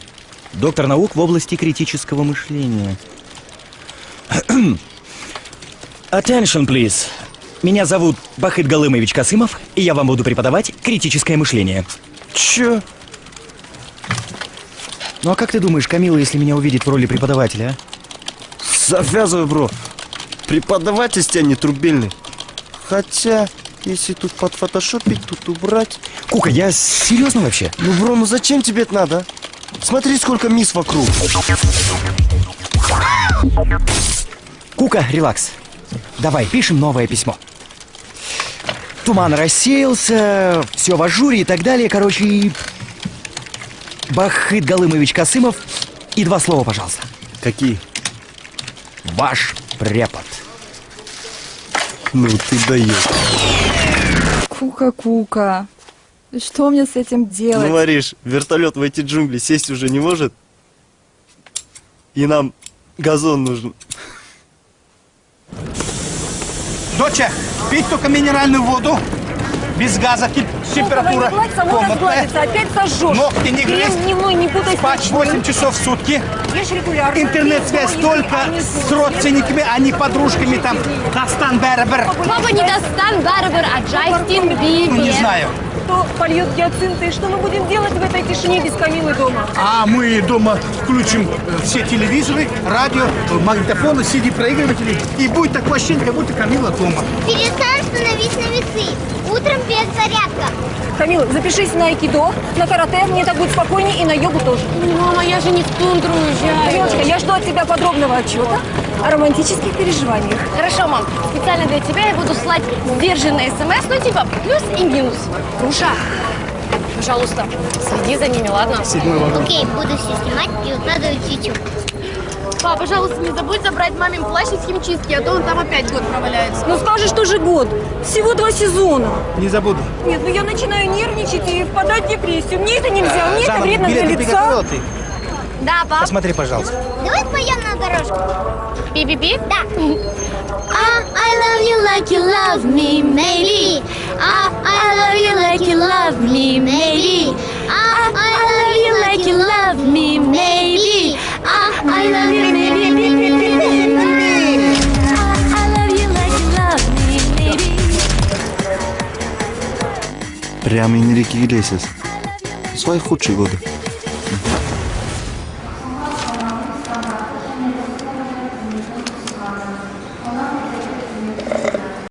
Speaker 1: Доктор наук в области критического мышления. Attention, please. Меня зовут Бахыт Галымович Касымов, и я вам буду преподавать критическое мышление.
Speaker 2: Чё?
Speaker 1: Ну а как ты думаешь, Камила, если меня увидит в роли преподавателя, а?
Speaker 2: Завязывай, бро. Преподаватель с тебя не трубельный. Хотя, если тут подфотошопить, тут убрать...
Speaker 1: Кука, я серьезно вообще?
Speaker 2: Ну, бро, ну зачем тебе это надо? а? Смотри, сколько мисс вокруг.
Speaker 1: Кука, релакс. Давай, пишем новое письмо. Туман рассеялся, все в ажуре и так далее. Короче. Бахыт Галымович Касымов. И два слова, пожалуйста.
Speaker 2: Какие?
Speaker 1: Ваш препод.
Speaker 2: Ну ты даешь.
Speaker 32: Кука-кука. Что мне с этим делать?
Speaker 2: Ну, Мариш, вертолет в эти джунгли сесть уже не может. И нам газон нужен.
Speaker 6: Доча, пить только минеральную воду. Без газа, тип- температура
Speaker 5: не
Speaker 6: комнатная.
Speaker 5: опять сожжешь.
Speaker 6: Ногти не
Speaker 5: Крем
Speaker 6: грызть.
Speaker 5: дневной не путай с
Speaker 6: Спать
Speaker 5: ночным.
Speaker 6: 8 часов в сутки. Интернет-связь только
Speaker 5: не
Speaker 6: с родственниками, а не подружками там. Дастан Бербер.
Speaker 7: Папа не Дастан Барбер, а Джастин Бибер.
Speaker 6: Ну, не знаю.
Speaker 5: Кто польет гиацинты? И что мы будем делать в этой тишине без Камилы дома?
Speaker 6: А мы дома включим э, все телевизоры, радио, магнитофоны, CD-проигрыватели. И будет такое ощущение, как будто Камила дома.
Speaker 8: Перестань становись на весы. Утром без зарядка.
Speaker 5: Камила, запишись на айкидо, на карате, мне так будет спокойнее, и на йогу тоже.
Speaker 7: Мама, я же не в тундру уезжаю.
Speaker 5: Девочка, я жду от тебя подробного отчета о романтических переживаниях.
Speaker 7: Хорошо, мам. Специально для тебя я буду слать сдержанные смс, ну типа плюс и минус. Руша, пожалуйста, следи за ними, ладно?
Speaker 8: Окей, буду все снимать и укладывать в YouTube.
Speaker 7: Пап, пожалуйста, не забудь забрать мамин плащ из химчистки, а то он там опять год проваляется.
Speaker 5: Ну скажешь, что же год? Всего два сезона.
Speaker 6: Не забуду.
Speaker 5: Нет, ну я начинаю нервничать и впадать в депрессию. Мне это нельзя, мне это вредно для лица.
Speaker 6: ты?
Speaker 7: Да, пап.
Speaker 6: Посмотри, пожалуйста.
Speaker 8: Давай споем на дорожку.
Speaker 7: Пи-пи-пи?
Speaker 8: Да. Ah, I love you like you love me, maybe. Ah, I love you like you love me, maybe. Ah, I love you like you love me, maybe. Ah, I love you, maybe, maybe, maybe, maybe. Ah, I love you like you love me, maybe.
Speaker 2: Прям Энрике Иглесиас. Свои худшие годы.